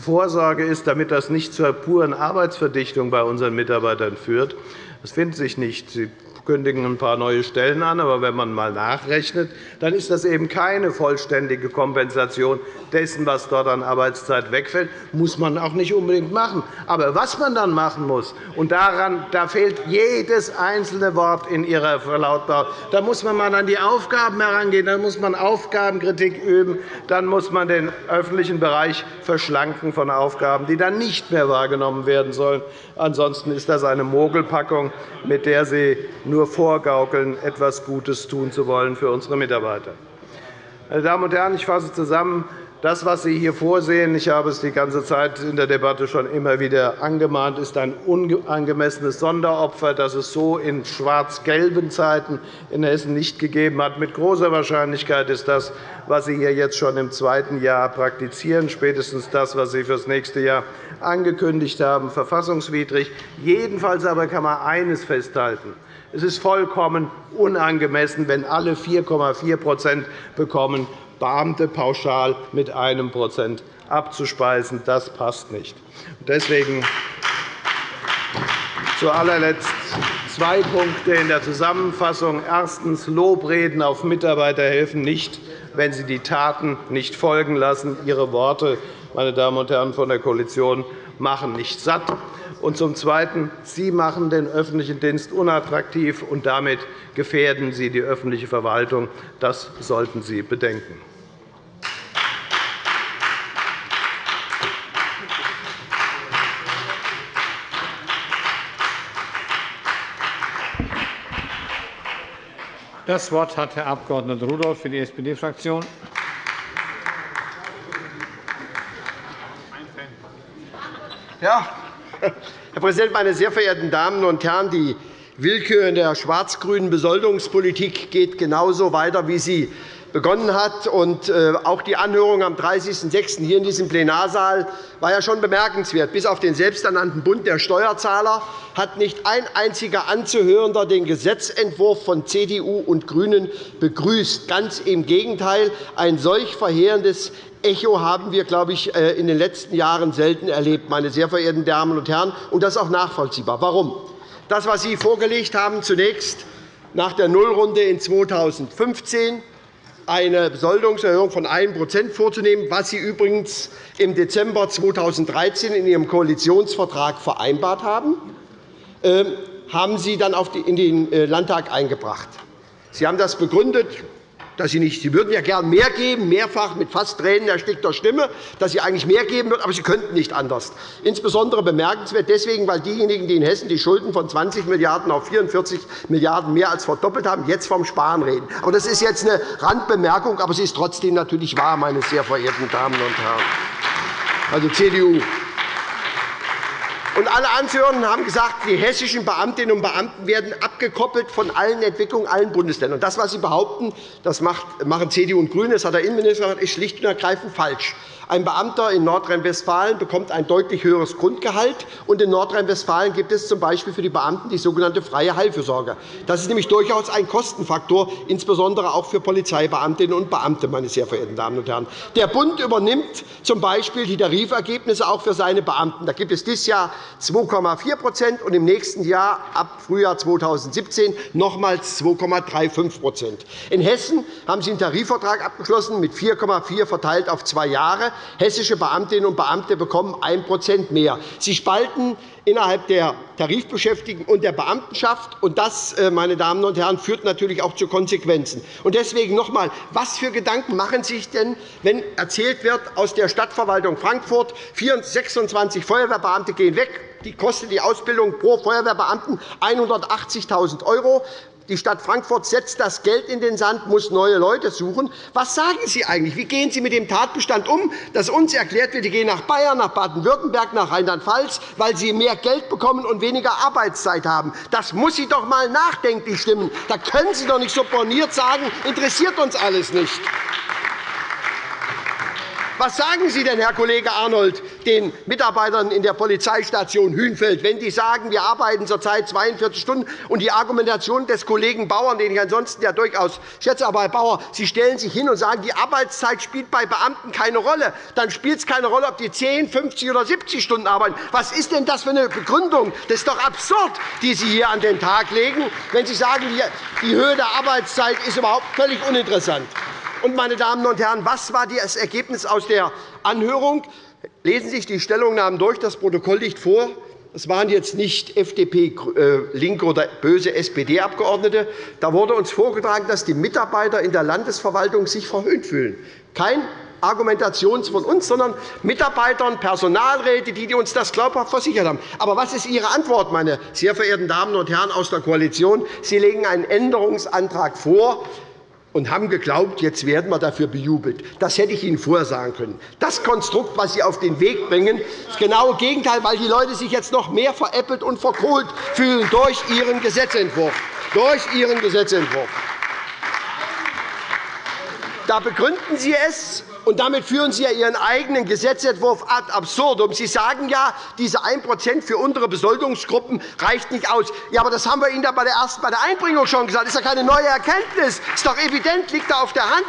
Vorsorge ist, damit das nicht zur puren Arbeitsverdichtung bei unseren Mitarbeitern führt. Das findet sich nicht. Kündigen ein paar neue Stellen an. Aber wenn man einmal nachrechnet, dann ist das eben keine vollständige Kompensation dessen, was dort an Arbeitszeit wegfällt. Das muss man auch nicht unbedingt machen. Aber was man dann machen muss, und daran da fehlt jedes einzelne Wort in Ihrer Verlautbarung, da muss man mal an die Aufgaben herangehen, dann muss man Aufgabenkritik üben, dann muss man den öffentlichen Bereich verschlanken von Aufgaben, die dann nicht mehr wahrgenommen werden sollen. Ansonsten ist das eine Mogelpackung, mit der Sie nur vorgaukeln, etwas Gutes tun zu wollen für unsere Mitarbeiter. Meine Damen und Herren, ich fasse zusammen. Das, was Sie hier vorsehen, ich habe es die ganze Zeit in der Debatte schon immer wieder angemahnt, ist ein unangemessenes Sonderopfer, das es so in schwarz-gelben Zeiten in Hessen nicht gegeben hat. Mit großer Wahrscheinlichkeit ist das, was Sie hier jetzt schon im zweiten Jahr praktizieren, spätestens das, was Sie für das nächste Jahr angekündigt haben, verfassungswidrig. Jedenfalls aber kann man eines festhalten. Es ist vollkommen unangemessen, wenn alle 4,4% bekommen, Beamte pauschal mit einem Prozent abzuspeisen. Das passt nicht. Deswegen zu allerletzt zwei Punkte in der Zusammenfassung. Erstens. Lobreden auf Mitarbeiter helfen nicht, wenn sie die Taten nicht folgen lassen. Ihre Worte, meine Damen und Herren von der Koalition, machen nicht satt. Und zum Zweiten. Sie machen den öffentlichen Dienst unattraktiv, und damit gefährden Sie die öffentliche Verwaltung. Das sollten Sie bedenken. Das Wort hat Herr Abg. Rudolph für die SPD-Fraktion. Ja, Herr Präsident, meine sehr verehrten Damen und Herren! Die Willkür in der schwarz-grünen Besoldungspolitik geht genauso weiter, wie sie begonnen hat. Äh, auch die Anhörung am 30.06. hier in diesem Plenarsaal war ja schon bemerkenswert. Bis auf den selbsternannten Bund der Steuerzahler hat nicht ein einziger Anzuhörender den Gesetzentwurf von CDU und GRÜNEN begrüßt. Ganz im Gegenteil. Ein solch verheerendes Echo haben wir, glaube ich, äh, in den letzten Jahren selten erlebt, meine sehr verehrten Damen und Herren. Und das ist auch nachvollziehbar. Warum? Das, was Sie vorgelegt haben, zunächst nach der Nullrunde in 2015 eine Besoldungserhöhung von 1% vorzunehmen, was Sie übrigens im Dezember 2013 in Ihrem Koalitionsvertrag vereinbart haben, ähm, haben Sie dann in den äh, Landtag eingebracht. Sie haben das begründet dass Sie nicht. Sie würden ja gern mehr geben, mehrfach mit fast Tränen erstickter Stimme, dass Sie eigentlich mehr geben würden, aber Sie könnten nicht anders. Insbesondere bemerkenswert deswegen, weil diejenigen, die in Hessen die Schulden von 20 Milliarden € auf 44 Milliarden € mehr als verdoppelt haben, jetzt vom Sparen reden. Aber das ist jetzt eine Randbemerkung, aber sie ist trotzdem natürlich wahr, meine sehr verehrten Damen und Herren. Also CDU. Und alle Anführenden haben gesagt, die hessischen Beamtinnen und Beamten werden abgekoppelt von allen Entwicklungen allen Bundesländern. Das, was Sie behaupten, das machen CDU und GRÜNE, das hat der Innenminister gesagt, ist schlicht und ergreifend falsch. Ein Beamter in Nordrhein-Westfalen bekommt ein deutlich höheres Grundgehalt. Und in Nordrhein-Westfalen gibt es z. B. für die Beamten die sogenannte freie Heilfürsorge. Das ist nämlich durchaus ein Kostenfaktor, insbesondere auch für Polizeibeamtinnen und Beamte. Meine sehr verehrten Damen und Herren. Der Bund übernimmt z. B. die Tarifergebnisse auch für seine Beamten. Da gibt es dieses Jahr 2,4% und im nächsten Jahr, ab Frühjahr 2017, nochmals 2,35% In Hessen haben Sie einen Tarifvertrag abgeschlossen mit 4,4 verteilt auf zwei Jahre. Hessische Beamtinnen und Beamte bekommen 1% mehr. Sie spalten innerhalb der Tarifbeschäftigten und der Beamtenschaft. Und das, äh, meine Damen und Herren, führt natürlich auch zu Konsequenzen. Und deswegen noch einmal, was für Gedanken machen Sie sich denn, wenn erzählt wird, aus der Stadtverwaltung Frankfurt 26 Feuerwehrbeamte gehen weg, die kostet die Ausbildung pro Feuerwehrbeamten 180.000 €. Die Stadt Frankfurt setzt das Geld in den Sand, muss neue Leute suchen. Was sagen Sie eigentlich? Wie gehen Sie mit dem Tatbestand um, dass uns erklärt wird, Sie gehen nach Bayern, nach Baden-Württemberg, nach Rheinland-Pfalz, weil Sie mehr Geld bekommen und weniger Arbeitszeit haben? Das muss Sie doch einmal nachdenklich stimmen. Da können Sie doch nicht so borniert sagen, interessiert uns alles nicht. Was sagen Sie denn, Herr Kollege Arnold, den Mitarbeitern in der Polizeistation Hünfeld, wenn die sagen, wir arbeiten zurzeit 42 Stunden, und die Argumentation des Kollegen Bauern, den ich ansonsten ja durchaus schätze, aber Herr Bauer, Sie stellen sich hin und sagen, die Arbeitszeit spielt bei Beamten keine Rolle. Dann spielt es keine Rolle, ob die 10, 50 oder 70 Stunden arbeiten. Was ist denn das für eine Begründung? Das ist doch absurd, die Sie hier an den Tag legen, wenn Sie sagen, die Höhe der Arbeitszeit ist überhaupt völlig uninteressant. Und, meine Damen und Herren, was war das Ergebnis aus der Anhörung? Lesen Sie sich die Stellungnahmen durch. Das Protokoll liegt vor. Es waren jetzt nicht FDP, äh, Linke oder böse SPD-Abgeordnete. Da wurde uns vorgetragen, dass die Mitarbeiter in der Landesverwaltung sich verhöhnt fühlen. Kein Argumentation von uns, sondern Mitarbeitern, Personalräte, die uns das glaubhaft versichert haben. Aber was ist Ihre Antwort, meine sehr verehrten Damen und Herren aus der Koalition? Sie legen einen Änderungsantrag vor, und haben geglaubt, jetzt werden wir dafür bejubelt. Das hätte ich Ihnen vorher sagen können. Das Konstrukt, das Sie auf den Weg bringen, ist das genaue Gegenteil, weil die Leute sich jetzt noch mehr veräppelt und verkohlt fühlen durch Ihren Gesetzentwurf. Durch Ihren Gesetzentwurf. Da begründen Sie es und damit führen Sie ja Ihren eigenen Gesetzentwurf ad absurdum. Sie sagen ja, diese 1% für untere Besoldungsgruppen reicht nicht aus. Ja, aber das haben wir Ihnen bei der ersten bei der Einbringung schon gesagt. Das ist ja keine neue Erkenntnis. Das ist doch evident, liegt da auf der Hand,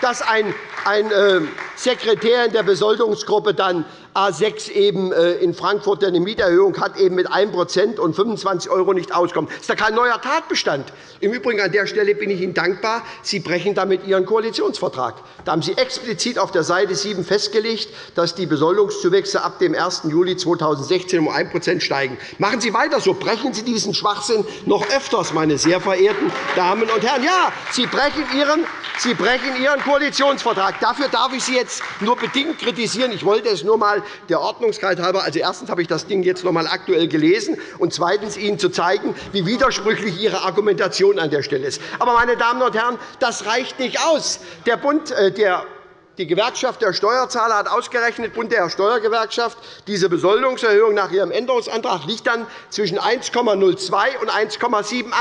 dass ein, ein äh, Sekretär in der Besoldungsgruppe dann A6 eben äh, in Frankfurt, der eine Mieterhöhung hat, eben mit 1 und 25 € nicht auskommt. Das ist ja kein neuer Tatbestand. Im Übrigen an der Stelle bin ich Ihnen dankbar. Sie brechen damit Ihren Koalitionsvertrag. Da haben Sie explizit auf der Seite 7 festgelegt, dass die Besoldungszuwächse ab dem 1. Juli 2016 um 1 steigen. Machen Sie weiter so. Brechen Sie diesen Schwachsinn noch öfters, meine sehr verehrten Damen und Herren. Ja, Sie brechen Ihren, Sie brechen Ihren Koalitionsvertrag. Dafür darf ich Sie jetzt nur bedingt kritisieren. Ich wollte es nur einmal der Ordnungskeit halber. Also, erstens habe ich das Ding jetzt noch einmal aktuell gelesen, und zweitens Ihnen zu zeigen, wie widersprüchlich Ihre Argumentation an der Stelle ist. Aber, meine Damen und Herren, das reicht nicht aus. Der Bund, äh, der die Gewerkschaft der Steuerzahler hat ausgerechnet, Bund der Steuergewerkschaft, diese Besoldungserhöhung nach ihrem Änderungsantrag liegt dann zwischen 1,02 und 1,78.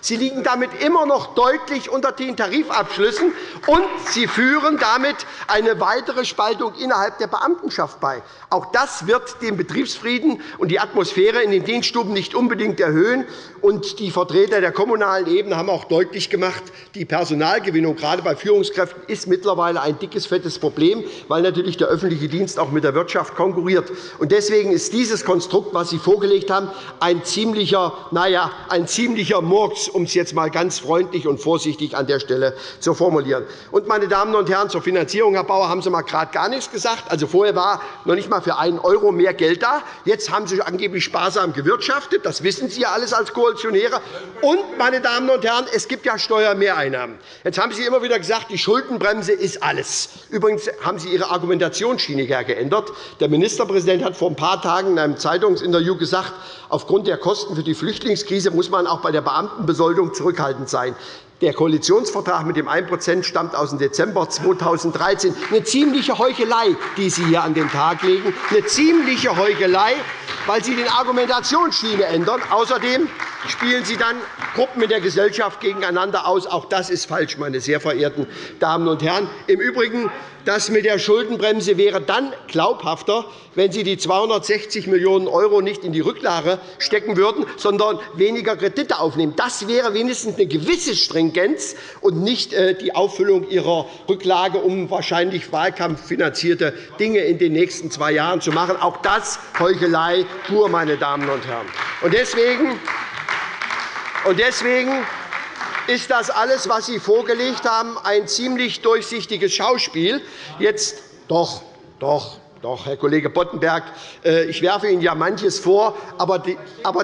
Sie liegen damit immer noch deutlich unter den Tarifabschlüssen, und Sie führen damit eine weitere Spaltung innerhalb der Beamtenschaft bei. Auch das wird den Betriebsfrieden und die Atmosphäre in den Dienststuben nicht unbedingt erhöhen. Und die Vertreter der kommunalen Ebene haben auch deutlich gemacht, die Personalgewinnung gerade bei Führungskräften ist mittlerweile ein dickes fettes Problem, weil natürlich der öffentliche Dienst auch mit der Wirtschaft konkurriert. Deswegen ist dieses Konstrukt, das Sie vorgelegt haben, ein ziemlicher, naja, ein ziemlicher Murks, um es jetzt einmal ganz freundlich und vorsichtig an der Stelle zu formulieren. Und, meine Damen und Herren, zur Finanzierung, Herr Bauer, haben Sie mal gerade gar nichts gesagt. Also, vorher war noch nicht einmal für einen € mehr Geld da. Jetzt haben Sie angeblich sparsam gewirtschaftet. Das wissen Sie ja alles als Koalitionäre. Und, meine Damen und Herren, es gibt ja Steuermehreinnahmen. Jetzt haben Sie immer wieder gesagt, die Schuldenbremse ist alles. Übrigens haben Sie Ihre Argumentationsschiene geändert. Der Ministerpräsident hat vor ein paar Tagen in einem Zeitungsinterview gesagt, aufgrund der Kosten für die Flüchtlingskrise muss man auch bei der Beamtenbesoldung zurückhaltend sein. Der Koalitionsvertrag mit dem 1% stammt aus dem Dezember 2013. Eine ziemliche Heuchelei, die Sie hier an den Tag legen. Eine ziemliche Heuchelei, weil Sie die Argumentationsschiene ändern. Außerdem spielen Sie dann Gruppen in der Gesellschaft gegeneinander aus. Auch das ist falsch, meine sehr verehrten Damen und Herren. Im Übrigen das mit der Schuldenbremse wäre dann glaubhafter, wenn Sie die 260 Millionen € nicht in die Rücklage stecken würden, sondern weniger Kredite aufnehmen. Das wäre wenigstens eine gewisse Stringenz und nicht äh, die Auffüllung Ihrer Rücklage, um wahrscheinlich wahlkampffinanzierte Dinge in den nächsten zwei Jahren zu machen. Auch das Heuchelei pur, meine Damen und Herren. Deswegen Deswegen ist das alles, was Sie vorgelegt haben, ein ziemlich durchsichtiges Schauspiel. Jetzt doch, doch, doch, Herr Kollege Boddenberg, äh, ich werfe Ihnen ja manches vor, aber,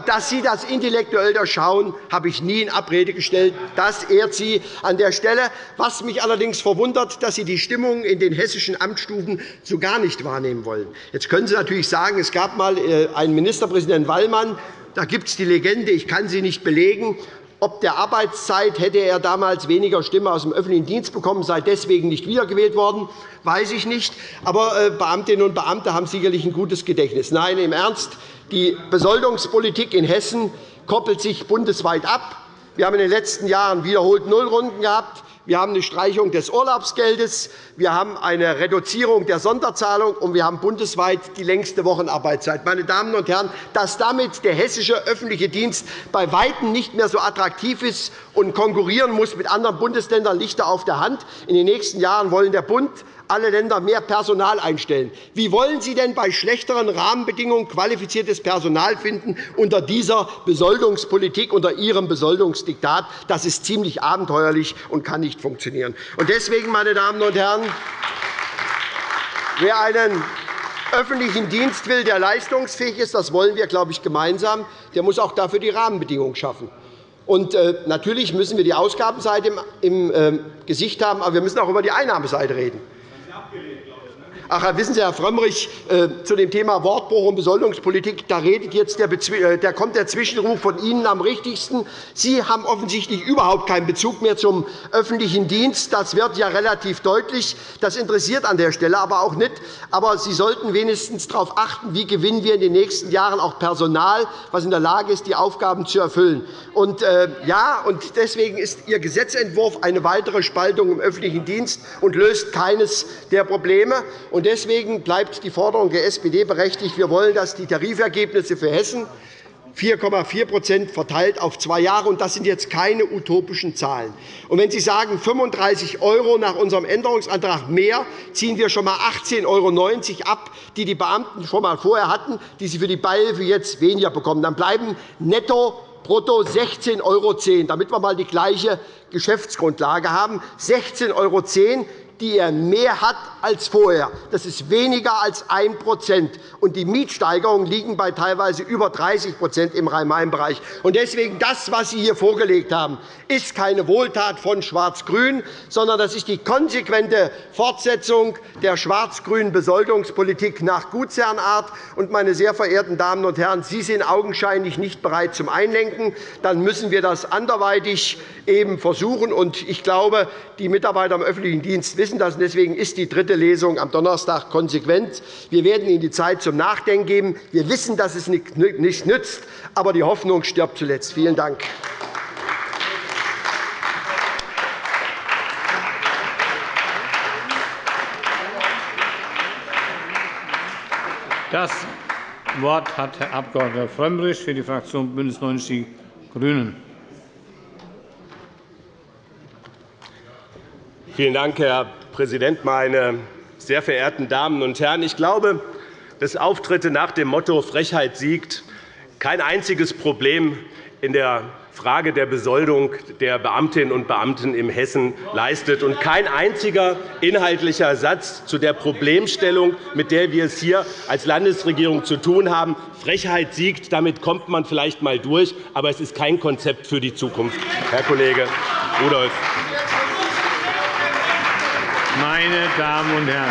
dass Sie das intellektuell durchschauen, habe ich nie in Abrede gestellt. Das ehrt Sie an der Stelle. Was mich allerdings verwundert, dass Sie die Stimmung in den hessischen Amtsstufen so gar nicht wahrnehmen wollen. Jetzt können Sie natürlich sagen, es gab einmal äh, einen Ministerpräsidenten Wallmann, da gibt es die Legende, ich kann sie nicht belegen, ob der Arbeitszeit hätte er damals weniger Stimmen aus dem öffentlichen Dienst bekommen, sei deswegen nicht wiedergewählt worden, weiß ich nicht. Aber äh, Beamtinnen und Beamte haben sicherlich ein gutes Gedächtnis. Nein, im Ernst, die Besoldungspolitik in Hessen koppelt sich bundesweit ab. Wir haben in den letzten Jahren wiederholt Nullrunden gehabt. Wir haben eine Streichung des Urlaubsgeldes, wir haben eine Reduzierung der Sonderzahlung, und wir haben bundesweit die längste Wochenarbeitszeit. Meine Damen und Herren, dass damit der hessische öffentliche Dienst bei Weitem nicht mehr so attraktiv ist und konkurrieren muss mit anderen Bundesländern, liegt da auf der Hand. In den nächsten Jahren wollen der Bund alle Länder mehr Personal einstellen. Wie wollen Sie denn bei schlechteren Rahmenbedingungen qualifiziertes Personal finden unter dieser Besoldungspolitik, unter Ihrem Besoldungsdiktat? Das ist ziemlich abenteuerlich und kann nicht funktionieren. Deswegen, meine Damen und Herren, wer einen öffentlichen Dienst will, der leistungsfähig ist, das wollen wir, glaube ich, gemeinsam, der muss auch dafür die Rahmenbedingungen schaffen. Und, äh, natürlich müssen wir die Ausgabenseite im, äh, Gesicht haben, aber wir müssen auch über die Einnahmeseite reden. Ach, wissen Sie, Herr Frömmrich, äh, zu dem Thema Wortbruch und Besoldungspolitik da redet jetzt der, äh, der kommt der Zwischenruf von Ihnen am richtigsten. Sie haben offensichtlich überhaupt keinen Bezug mehr zum öffentlichen Dienst. Das wird ja relativ deutlich. Das interessiert an der Stelle aber auch nicht. Aber Sie sollten wenigstens darauf achten, wie gewinnen wir in den nächsten Jahren auch Personal, das in der Lage ist, die Aufgaben zu erfüllen. Und, äh, ja, und deswegen ist Ihr Gesetzentwurf eine weitere Spaltung im öffentlichen Dienst und löst keines der Probleme. Deswegen bleibt die Forderung der SPD berechtigt. Wir wollen, dass die Tarifergebnisse für Hessen 4,4% verteilt auf zwei Jahre. Und das sind jetzt keine utopischen Zahlen. Wenn Sie sagen 35 € nach unserem Änderungsantrag mehr, ziehen wir schon einmal 18,90 € ab, die die Beamten schon einmal vorher hatten, die sie für die Beihilfe jetzt weniger bekommen. Dann bleiben netto brutto 16,10 €, damit wir einmal die gleiche Geschäftsgrundlage haben. 16,10 € die er mehr hat als vorher. Das ist weniger als 1 und Die Mietsteigerungen liegen bei teilweise über 30% im Rhein-Main-Bereich. Deswegen das, was Sie hier vorgelegt haben, ist keine Wohltat von Schwarz-Grün, sondern das ist die konsequente Fortsetzung der schwarz-grünen Besoldungspolitik nach Gutsherrenart. Meine sehr verehrten Damen und Herren, Sie sind augenscheinlich nicht bereit zum Einlenken. Dann müssen wir das anderweitig eben versuchen. Ich glaube, die Mitarbeiter im öffentlichen Dienst wissen das. Deswegen ist die dritte Lesung am Donnerstag konsequent. Wir werden Ihnen die Zeit zum Nachdenken geben. Wir wissen, dass es nichts nützt, aber die Hoffnung stirbt zuletzt. Vielen Dank. Das Wort hat Herr Abg. Frömmrich für die Fraktion BÜNDNIS 90 die GRÜNEN. Vielen Dank, Herr Präsident, meine sehr verehrten Damen und Herren! Ich glaube, dass Auftritte nach dem Motto Frechheit siegt kein einziges Problem in der Frage der Besoldung der Beamtinnen und Beamten in Hessen leistet und kein einziger inhaltlicher Satz zu der Problemstellung, mit der wir es hier als Landesregierung zu tun haben. Frechheit siegt, damit kommt man vielleicht einmal durch, aber es ist kein Konzept für die Zukunft, Herr Kollege Rudolph. Meine Damen und Herren,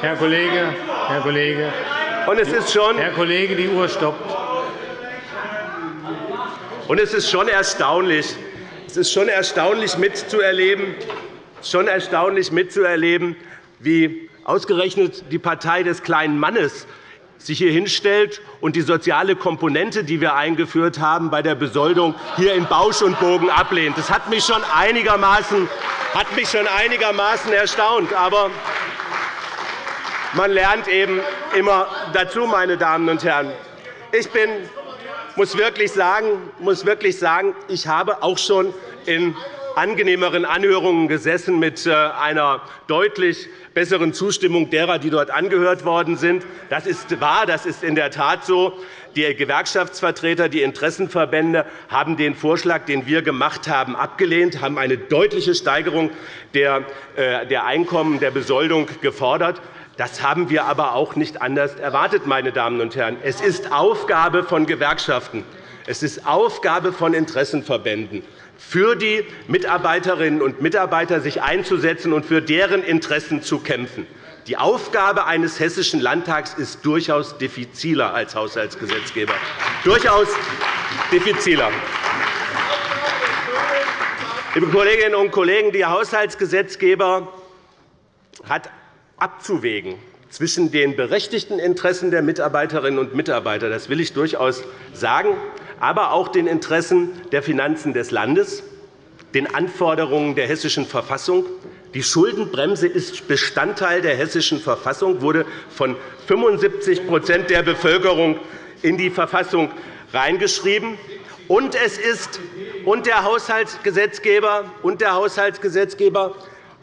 Herr Kollege, Herr Kollege, und es ist schon, Herr Kollege, die Uhr stoppt. Und es ist schon erstaunlich, es ist schon erstaunlich mitzuerleben, schon erstaunlich mitzuerleben, wie ausgerechnet die Partei des kleinen Mannes sich hier hinstellt und die soziale Komponente, die wir eingeführt haben, bei der Besoldung hier in Bausch und Bogen ablehnt. Das hat mich schon einigermaßen, hat mich schon einigermaßen erstaunt. Aber man lernt eben immer dazu, meine Damen und Herren. Ich bin, muss wirklich sagen, muss wirklich sagen, ich habe auch schon in angenehmeren Anhörungen gesessen mit äh, einer deutlich besseren Zustimmung derer, die dort angehört worden sind. Das ist wahr, das ist in der Tat so. Die Gewerkschaftsvertreter, die Interessenverbände haben den Vorschlag, den wir gemacht haben, abgelehnt, haben eine deutliche Steigerung der äh, Einkommen der Besoldung gefordert. Das haben wir aber auch nicht anders erwartet. Meine Damen und Herren. Es ist Aufgabe von Gewerkschaften, es ist Aufgabe von Interessenverbänden, für die Mitarbeiterinnen und Mitarbeiter sich einzusetzen und für deren Interessen zu kämpfen. Die Aufgabe eines Hessischen Landtags ist durchaus diffiziler als Haushaltsgesetzgeber. Durchaus diffiziler. Liebe Kolleginnen und Kollegen, der Haushaltsgesetzgeber hat abzuwägen zwischen den berechtigten Interessen der Mitarbeiterinnen und Mitarbeiter, das will ich durchaus sagen, aber auch den Interessen der Finanzen des Landes, den Anforderungen der Hessischen Verfassung. Die Schuldenbremse ist Bestandteil der Hessischen Verfassung, wurde von 75% der Bevölkerung in die Verfassung reingeschrieben. Und es ist und der Haushaltsgesetzgeber und der Haushaltsgesetzgeber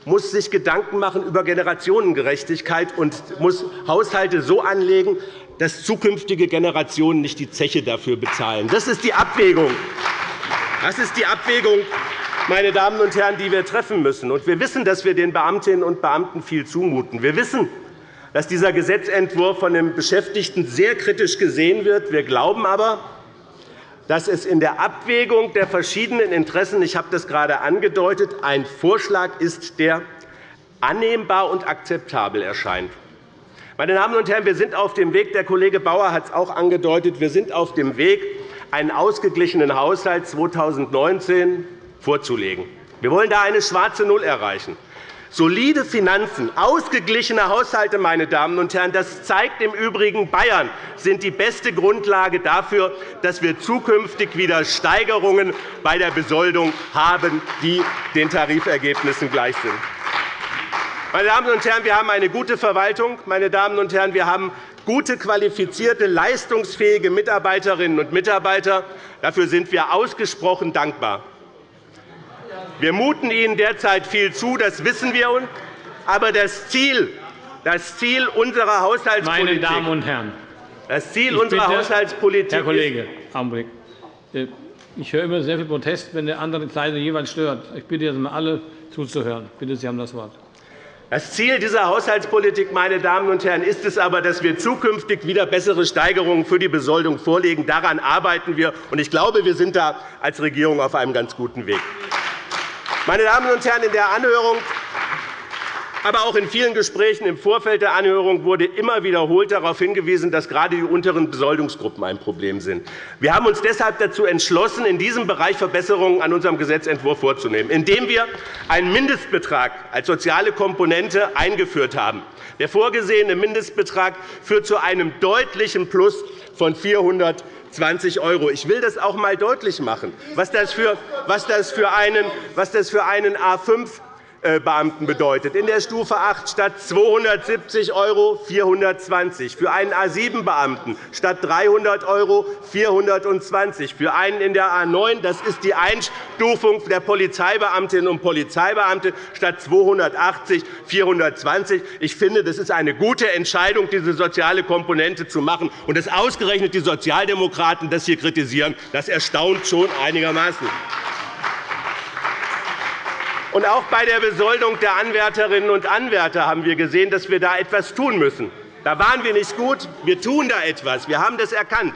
muss sich Gedanken machen über Generationengerechtigkeit und muss Haushalte so anlegen, dass zukünftige Generationen nicht die Zeche dafür bezahlen. Das ist die Abwägung. Das ist die Abwägung, meine Damen und Herren, die wir treffen müssen. Wir wissen, dass wir den Beamtinnen und Beamten viel zumuten. Wir wissen, dass dieser Gesetzentwurf von den Beschäftigten sehr kritisch gesehen wird. Wir glauben aber, dass es in der Abwägung der verschiedenen Interessen, ich habe das gerade angedeutet, ein Vorschlag ist, der annehmbar und akzeptabel erscheint. Meine Damen und Herren, wir sind auf dem Weg, der Kollege Bauer hat es auch angedeutet, wir sind auf dem Weg, einen ausgeglichenen Haushalt 2019 vorzulegen. Wir wollen da eine schwarze Null erreichen. Solide Finanzen, ausgeglichene Haushalte, meine Damen und Herren, das zeigt im Übrigen Bayern, sind die beste Grundlage dafür, dass wir zukünftig wieder Steigerungen bei der Besoldung haben, die den Tarifergebnissen gleich sind. Meine Damen und Herren, wir haben eine gute Verwaltung. Meine Damen und Herren, wir haben gute, qualifizierte, leistungsfähige Mitarbeiterinnen und Mitarbeiter. Dafür sind wir ausgesprochen dankbar. Wir muten Ihnen derzeit viel zu, das wissen wir. Aber das Ziel, das Ziel unserer Haushaltspolitik, Meine Damen und Herren, das Ziel unserer bitte, Haushaltspolitik Herr Kollege, Augenblick. Äh, ich höre immer sehr viel Protest, wenn der andere Seite jeweils stört. Ich bitte jetzt mal alle zuzuhören. Bitte, Sie haben das Wort. Das Ziel dieser Haushaltspolitik meine Damen und Herren, ist es aber, dass wir zukünftig wieder bessere Steigerungen für die Besoldung vorlegen. Daran arbeiten wir. Ich glaube, wir sind da als Regierung auf einem ganz guten Weg. Meine Damen und Herren, in der Anhörung aber auch in vielen Gesprächen im Vorfeld der Anhörung wurde immer wiederholt darauf hingewiesen, dass gerade die unteren Besoldungsgruppen ein Problem sind. Wir haben uns deshalb dazu entschlossen, in diesem Bereich Verbesserungen an unserem Gesetzentwurf vorzunehmen, indem wir einen Mindestbetrag als soziale Komponente eingeführt haben. Der vorgesehene Mindestbetrag führt zu einem deutlichen Plus von 400 20 €. Ich will das auch einmal deutlich machen, was das für, einen, einen A5 Beamten bedeutet. In der Stufe 8 statt 270 € 420 für einen A7-Beamten statt 300 € 420 für einen in der A 9 das ist die Einstufung der Polizeibeamtinnen und Polizeibeamte statt 280 420 Ich finde, das ist eine gute Entscheidung, diese soziale Komponente zu machen. Und dass ausgerechnet die Sozialdemokraten das hier kritisieren, das erstaunt schon einigermaßen. Und auch bei der Besoldung der Anwärterinnen und Anwärter haben wir gesehen, dass wir da etwas tun müssen. Da waren wir nicht gut. Wir tun da etwas. Wir haben das erkannt.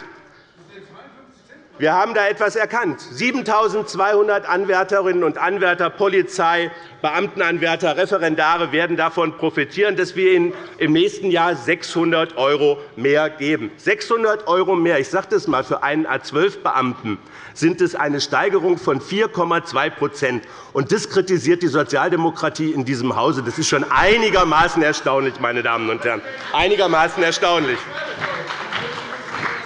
Wir haben da etwas erkannt. 7.200 Anwärterinnen und Anwärter, Polizei, Beamtenanwärter, Referendare werden davon profitieren, dass wir ihnen im nächsten Jahr 600 € mehr geben. 600 € mehr, ich sage das einmal, für einen A12-Beamten sind es eine Steigerung von 4,2% Und Das kritisiert die Sozialdemokratie in diesem Hause. Das ist schon einigermaßen erstaunlich, meine Damen und Herren. Einigermaßen erstaunlich.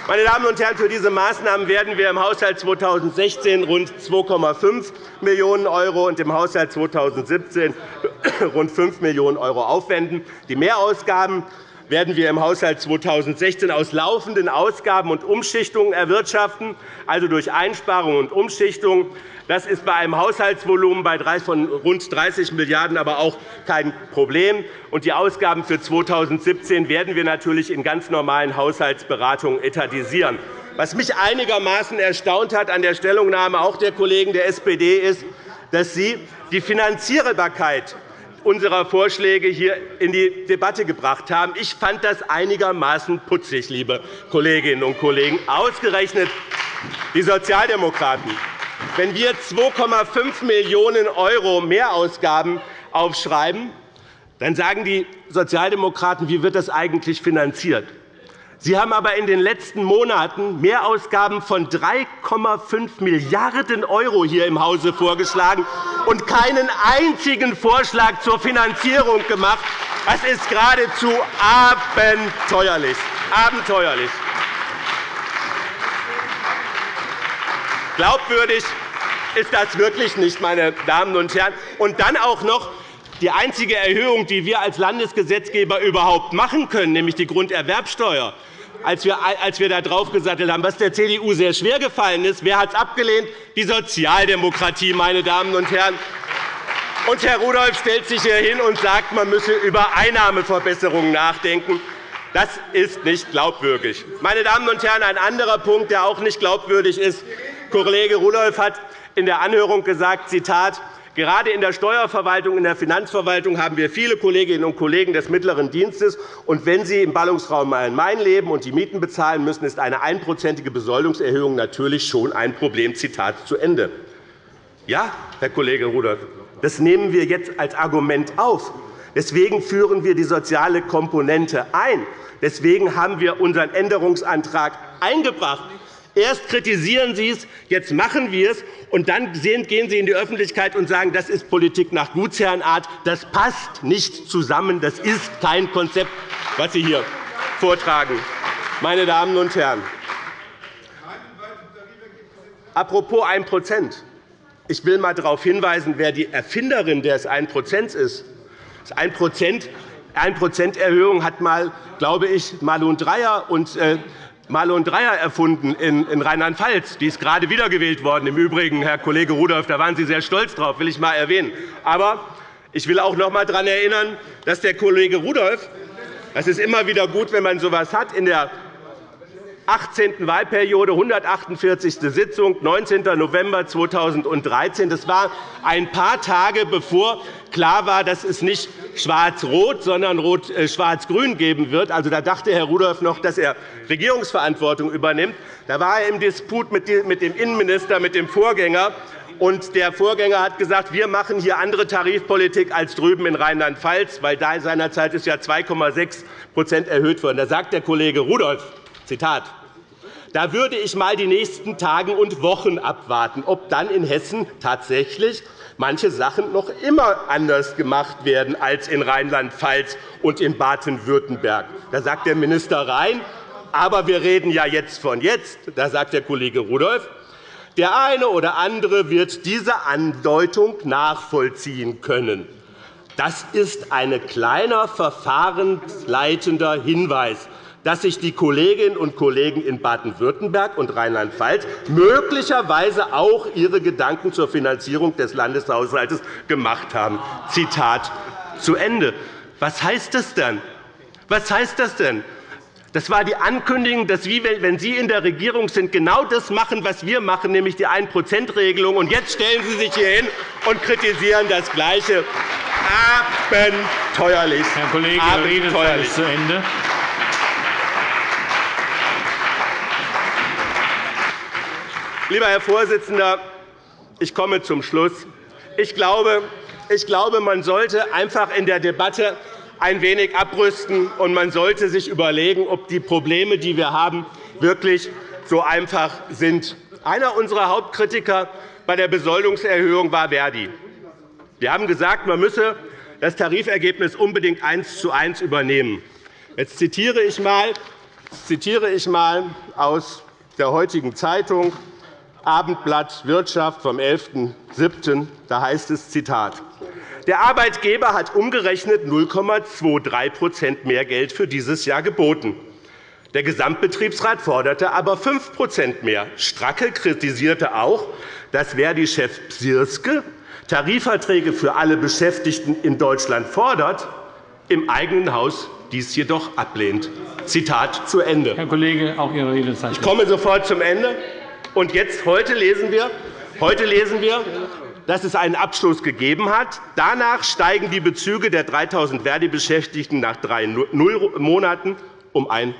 Meine Damen und Herren, für diese Maßnahmen werden wir im Haushalt 2016 rund 2,5 Millionen € und im Haushalt 2017 [coughs] rund 5 Millionen € aufwenden. Die Mehrausgaben werden wir im Haushalt 2016 aus laufenden Ausgaben und Umschichtungen erwirtschaften, also durch Einsparungen und Umschichtungen. Das ist bei einem Haushaltsvolumen von rund 30 Milliarden € aber auch kein Problem. die Ausgaben für 2017 werden wir natürlich in ganz normalen Haushaltsberatungen etatisieren. Was mich einigermaßen erstaunt hat an der Stellungnahme auch der Kollegen der SPD ist, dass Sie die Finanzierbarkeit unserer Vorschläge hier in die Debatte gebracht haben. Ich fand das einigermaßen putzig, liebe Kolleginnen und Kollegen, ausgerechnet die Sozialdemokraten. Wenn wir 2,5 Millionen € Mehrausgaben aufschreiben, dann sagen die Sozialdemokraten, wie wird das eigentlich finanziert? Sie haben aber in den letzten Monaten Mehrausgaben von 3,5 Milliarden € hier im Hause vorgeschlagen und keinen einzigen Vorschlag zur Finanzierung gemacht. Das ist geradezu abenteuerlich. abenteuerlich. Glaubwürdig ist das wirklich nicht, meine Damen und Herren. Und dann auch noch die einzige Erhöhung, die wir als Landesgesetzgeber überhaupt machen können, nämlich die Grunderwerbsteuer, als wir, als wir da draufgesattelt haben, was der CDU sehr schwer gefallen ist. Wer hat es abgelehnt? Die Sozialdemokratie, meine Damen und Herren. Und Herr Rudolph stellt sich hier hin und sagt, man müsse über Einnahmeverbesserungen nachdenken. Das ist nicht glaubwürdig. Meine Damen und Herren, ein anderer Punkt, der auch nicht glaubwürdig ist. Kollege Rudolph hat in der Anhörung gesagt, Zitat, Gerade in der Steuerverwaltung, in der Finanzverwaltung haben wir viele Kolleginnen und Kollegen des mittleren Dienstes. Und wenn sie im Ballungsraum Main-Main leben und die Mieten bezahlen müssen, ist eine einprozentige Besoldungserhöhung natürlich schon ein Problem. Zitat zu Ende. Ja, Herr Kollege Rudolph, das nehmen wir jetzt als Argument auf. Deswegen führen wir die soziale Komponente ein. Deswegen haben wir unseren Änderungsantrag eingebracht. Erst kritisieren Sie es, jetzt machen wir es, und dann gehen Sie in die Öffentlichkeit und sagen, das ist Politik nach Gutsherrenart. Das passt nicht zusammen. Das ist kein Konzept, was Sie hier vortragen. Meine Damen und Herren, apropos 1% Ich will einmal darauf hinweisen, wer die Erfinderin des 1% ist. Das 1 1 Erhöhung hat mal, glaube ich, Malun Dreyer und äh, Marlon Dreyer erfunden in Rheinland-Pfalz. Die ist gerade wiedergewählt worden. Im Übrigen, Herr Kollege Rudolph, da waren Sie sehr stolz drauf, will ich einmal erwähnen. Aber ich will auch noch einmal daran erinnern, dass der Kollege Rudolph es ist immer wieder gut, wenn man so etwas hat. In der 18. Wahlperiode, 148. Sitzung, 19. November 2013. Das war ein paar Tage, bevor klar war, dass es nicht schwarz-rot, sondern äh, schwarz-grün geben wird. Also, da dachte Herr Rudolph noch, dass er Regierungsverantwortung übernimmt. Da war er im Disput mit dem Innenminister, mit dem Vorgänger. Und der Vorgänger hat gesagt, wir machen hier andere Tarifpolitik als drüben in Rheinland-Pfalz, weil da seinerzeit ist ja 2,6% erhöht worden. Da sagt der Kollege Rudolph, Zitat, da würde ich einmal die nächsten Tage und Wochen abwarten, ob dann in Hessen tatsächlich manche Sachen noch immer anders gemacht werden als in Rheinland-Pfalz und in Baden-Württemberg. Da sagt der Minister Rhein, aber wir reden ja jetzt von jetzt. Da sagt der Kollege Rudolph, der eine oder andere wird diese Andeutung nachvollziehen können. Das ist ein kleiner verfahrensleitender Hinweis dass sich die Kolleginnen und Kollegen in Baden-Württemberg und Rheinland-Pfalz möglicherweise auch ihre Gedanken zur Finanzierung des Landeshaushalts gemacht haben. Zitat zu Ende. Was heißt das denn? Was heißt das denn? Das war die Ankündigung, dass wir, wenn Sie in der Regierung sind, genau das machen, was wir machen, nämlich die 1-%-Regelung. Und jetzt stellen Sie sich hier hin und kritisieren das Gleiche. Abenteuerlich. Herr Kollege, Ihre Redezeit ist zu Ende. Lieber Herr Vorsitzender, ich komme zum Schluss. Ich glaube, ich glaube, man sollte einfach in der Debatte ein wenig abrüsten, und man sollte sich überlegen, ob die Probleme, die wir haben, wirklich so einfach sind. Einer unserer Hauptkritiker bei der Besoldungserhöhung war Verdi. Wir haben gesagt, man müsse das Tarifergebnis unbedingt eins zu eins übernehmen. Jetzt zitiere ich einmal, aus der heutigen Zeitung. Abendblatt Wirtschaft vom 11.07. Da heißt es, Zitat, Der Arbeitgeber hat umgerechnet 0,23% mehr Geld für dieses Jahr geboten. Der Gesamtbetriebsrat forderte aber 5% mehr. Stracke kritisierte auch, dass Verdi-Chef Psirske Tarifverträge für alle Beschäftigten in Deutschland fordert, im eigenen Haus dies jedoch ablehnt. Zitat zu Ende. Herr Kollege, auch Ihre Redezeit. Ich komme sofort zum Ende. Und jetzt, heute, lesen wir, heute lesen wir, dass es einen Abschluss gegeben hat. Danach steigen die Bezüge der 3.000 Verdi-Beschäftigten nach drei Monaten um 1%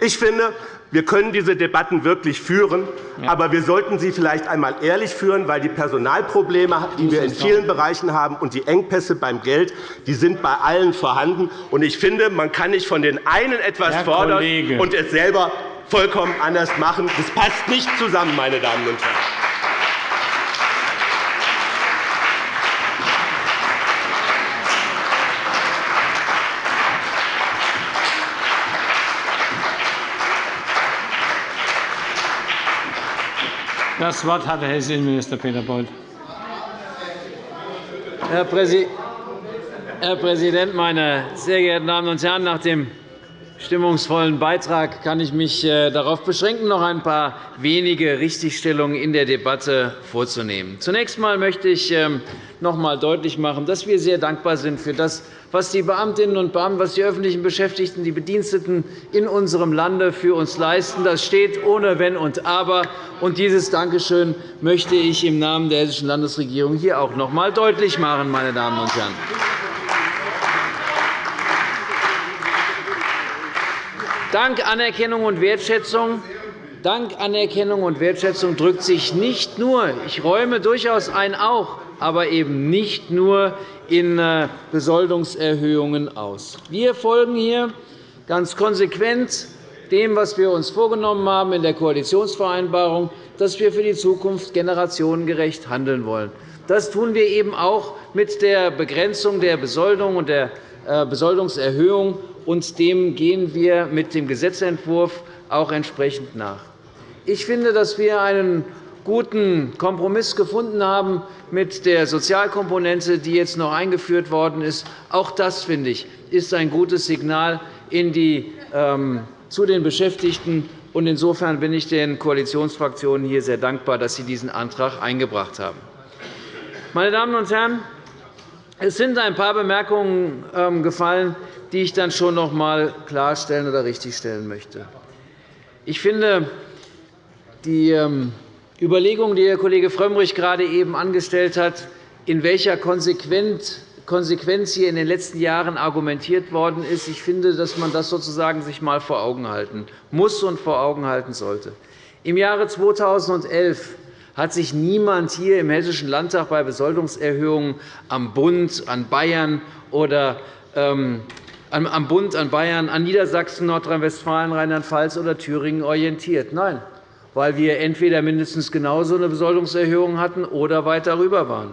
ich finde, wir können diese Debatten wirklich führen, aber wir sollten sie vielleicht einmal ehrlich führen, weil die Personalprobleme, die wir in vielen Bereichen haben, und die Engpässe beim Geld die sind bei allen vorhanden. Ich finde, man kann nicht von den einen etwas fordern und es selber vollkommen anders machen. Das passt nicht zusammen, meine Damen und Herren. Das Wort hat der Hessische Innenminister Peter Beuth. Herr Präsident, meine sehr geehrten Damen und Herren! Nach dem stimmungsvollen Beitrag kann ich mich äh, darauf beschränken, noch ein paar wenige Richtigstellungen in der Debatte vorzunehmen. Zunächst einmal möchte ich ähm, noch einmal deutlich machen, dass wir sehr dankbar sind für das, was die Beamtinnen und Beamten, was die öffentlichen Beschäftigten, die Bediensteten in unserem Lande für uns leisten. Das steht ohne Wenn und Aber. Und dieses Dankeschön möchte ich im Namen der Hessischen Landesregierung hier auch noch einmal deutlich machen, meine Damen und Herren. Dank Anerkennung und Wertschätzung Dank Anerkennung und Wertschätzung drückt sich nicht nur, ich räume durchaus ein auch, aber eben nicht nur in äh, Besoldungserhöhungen aus. Wir folgen hier ganz konsequent dem, was wir uns vorgenommen haben in der Koalitionsvereinbarung, dass wir für die Zukunft generationengerecht handeln wollen. Das tun wir eben auch mit der Begrenzung der Besoldung und der äh, Besoldungserhöhung, und dem gehen wir mit dem Gesetzentwurf auch entsprechend nach. Ich finde, dass wir einen guten Kompromiss gefunden haben mit der Sozialkomponente, die jetzt noch eingeführt worden ist. Auch das, finde ich, ist ein gutes Signal die, ähm, zu den Beschäftigten. Insofern bin ich den Koalitionsfraktionen hier sehr dankbar, dass sie diesen Antrag eingebracht haben. Meine Damen und Herren, es sind ein paar Bemerkungen ähm, gefallen, die ich dann schon noch einmal klarstellen oder richtigstellen möchte. Ich finde, die ähm, Überlegung, die Herr Kollege Frömmrich gerade eben angestellt hat, in welcher Konsequenz hier in den letzten Jahren argumentiert worden ist, ich finde, dass man das sozusagen sich einmal vor Augen halten muss und vor Augen halten sollte. Im Jahre 2011 hat sich niemand hier im Hessischen Landtag bei Besoldungserhöhungen am Bund, an Bayern oder ähm, am Bund, an Bayern, an Niedersachsen, Nordrhein-Westfalen, Rheinland-Pfalz oder Thüringen orientiert. Nein, weil wir entweder mindestens genauso eine Besoldungserhöhung hatten oder weit darüber waren.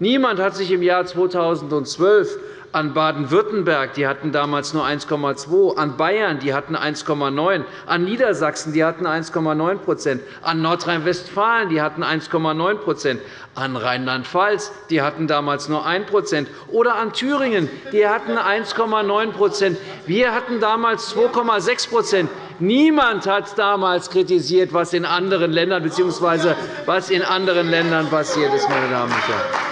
Niemand hat sich im Jahr 2012 an Baden-Württemberg, die hatten damals nur 1,2 an Bayern, die hatten 1,9 an Niedersachsen, die hatten 1,9% an Nordrhein-Westfalen, die hatten 1,9% an Rheinland-Pfalz, die hatten damals nur 1% oder an Thüringen, die hatten 1,9% Wir hatten damals 2,6% Niemand hat damals kritisiert, was in anderen Ländern bzw. was in anderen Ländern passiert ist, meine Damen und Herren.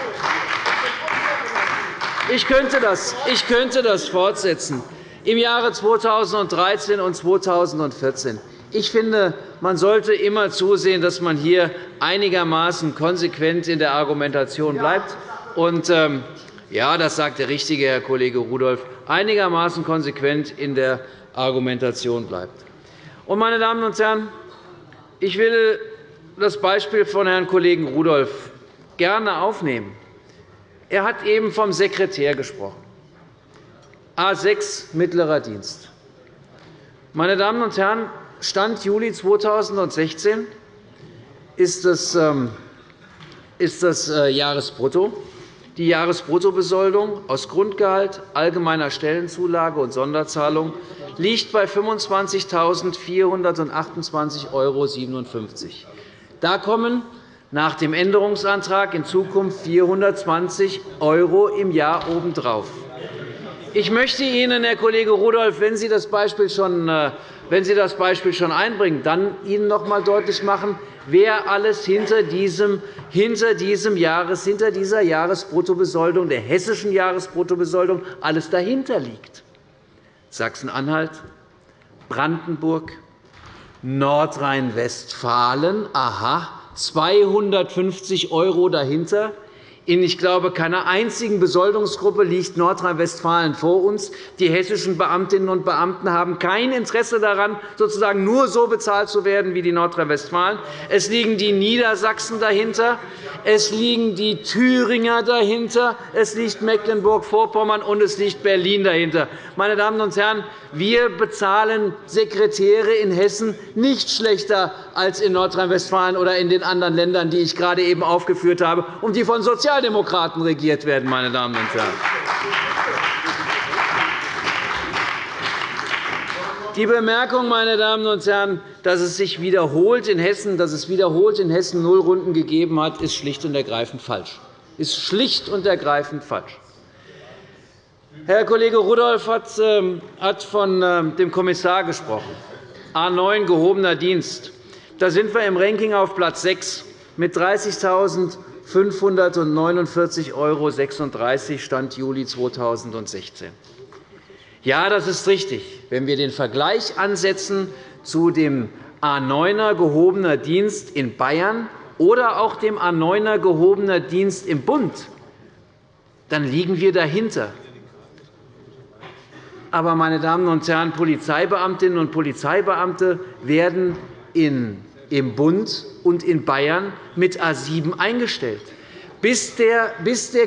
Ich könnte das, ich könnte das fortsetzen. Im Jahre 2013 und 2014 ich finde, man sollte immer zusehen, dass man hier einigermaßen konsequent in der Argumentation bleibt. Und, ähm, ja, das sagt der richtige Herr Kollege Rudolph, einigermaßen konsequent in der Argumentation bleibt. Und, meine Damen und Herren, ich will das Beispiel von Herrn Kollegen Rudolph gerne aufnehmen. Er hat eben vom Sekretär gesprochen. A 6 mittlerer Dienst. Meine Damen und Herren, Stand Juli 2016 ist das, ähm, ist das äh, Jahresbrutto. Die Jahresbruttobesoldung aus Grundgehalt, allgemeiner Stellenzulage und Sonderzahlung liegt bei 25.428,57 €. Da kommen nach dem Änderungsantrag in Zukunft 420 € im Jahr obendrauf. Ich möchte Ihnen, Herr Kollege Rudolph, wenn Sie das Beispiel schon, äh, wenn Sie das Beispiel schon einbringen, dann Ihnen noch einmal deutlich machen, wer alles hinter diesem, hinter diesem Jahres, hinter dieser Jahresbruttobesoldung, der hessischen Jahresbruttobesoldung, alles dahinter liegt. Sachsen-Anhalt, Brandenburg, Nordrhein-Westfalen, aha, 250 € dahinter, in, ich glaube, keiner einzigen Besoldungsgruppe liegt Nordrhein-Westfalen vor uns. Die hessischen Beamtinnen und Beamten haben kein Interesse daran, sozusagen nur so bezahlt zu werden wie die Nordrhein-Westfalen. Es liegen die Niedersachsen dahinter, es liegen die Thüringer dahinter, es liegt Mecklenburg-Vorpommern und es liegt Berlin dahinter. Meine Damen und Herren, wir bezahlen Sekretäre in Hessen nicht schlechter als in Nordrhein-Westfalen oder in den anderen Ländern, die ich gerade eben aufgeführt habe und die von Sozialdemokraten regiert werden. Meine Damen und Herren. Die Bemerkung, meine Damen und Herren, dass es sich wiederholt in Hessen, dass es wiederholt in Hessen Nullrunden gegeben hat, ist schlicht und ergreifend falsch. Ist schlicht und ergreifend falsch. Herr Kollege Rudolph ähm, hat von ähm, dem Kommissar gesprochen. A 9 gehobener Dienst. Da sind wir im Ranking auf Platz 6 mit 30.549,36 € Stand Juli 2016. Ja, das ist richtig. Wenn wir den Vergleich ansetzen zu dem A 9er gehobener Dienst in Bayern oder auch dem A 9er gehobener Dienst im Bund, dann liegen wir dahinter. Aber, meine Damen und Herren, Polizeibeamtinnen und Polizeibeamte werden im Bund und in Bayern mit A 7 eingestellt. Bis der,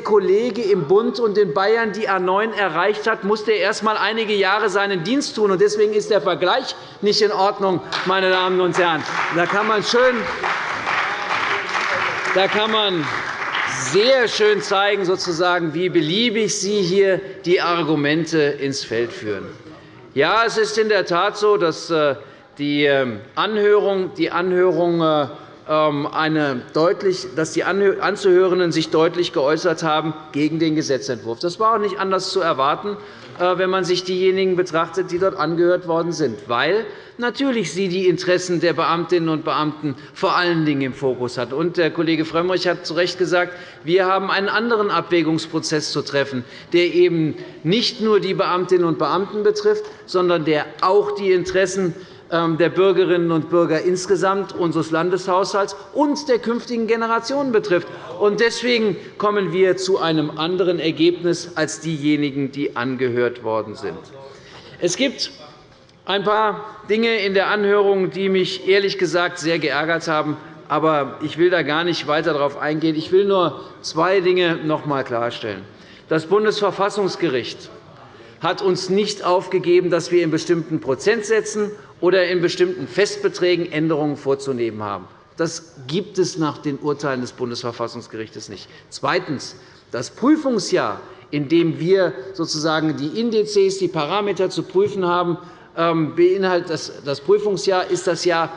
Kollege im Bund und in Bayern die A 9 erreicht hat, musste er erst einmal einige Jahre seinen Dienst tun. Deswegen ist der Vergleich nicht in Ordnung. Meine Damen und Herren. Da kann man schön da kann man sehr schön zeigen, sozusagen, wie beliebig Sie hier die Argumente ins Feld führen. Ja, es ist in der Tat so, dass äh, die ähm, Anhörung, die Anhörung äh, ähm, eine deutlich, dass die Anzuhörenden sich deutlich geäußert haben gegen den Gesetzentwurf. Das war auch nicht anders zu erwarten, äh, wenn man sich diejenigen betrachtet, die dort angehört worden sind, weil natürlich sie die Interessen der Beamtinnen und Beamten vor allen Dingen im Fokus hat. Und der Kollege Frömmrich hat zu Recht gesagt, wir haben einen anderen Abwägungsprozess zu treffen, der eben nicht nur die Beamtinnen und Beamten betrifft, sondern der auch die Interessen der Bürgerinnen und Bürger insgesamt unseres Landeshaushalts und der künftigen Generationen betrifft. Deswegen kommen wir zu einem anderen Ergebnis als diejenigen, die angehört worden sind. Es gibt ein paar Dinge in der Anhörung, die mich ehrlich gesagt sehr geärgert haben. Aber ich will da gar nicht weiter darauf eingehen. Ich will nur zwei Dinge noch einmal klarstellen. Das Bundesverfassungsgericht hat uns nicht aufgegeben, dass wir in bestimmten Prozentsätzen oder in bestimmten Festbeträgen Änderungen vorzunehmen haben. Das gibt es nach den Urteilen des Bundesverfassungsgerichts nicht. Zweitens. Das Prüfungsjahr, in dem wir sozusagen die Indizes, die Parameter zu prüfen haben, ähm, beinhaltet das Prüfungsjahr ist das Jahr,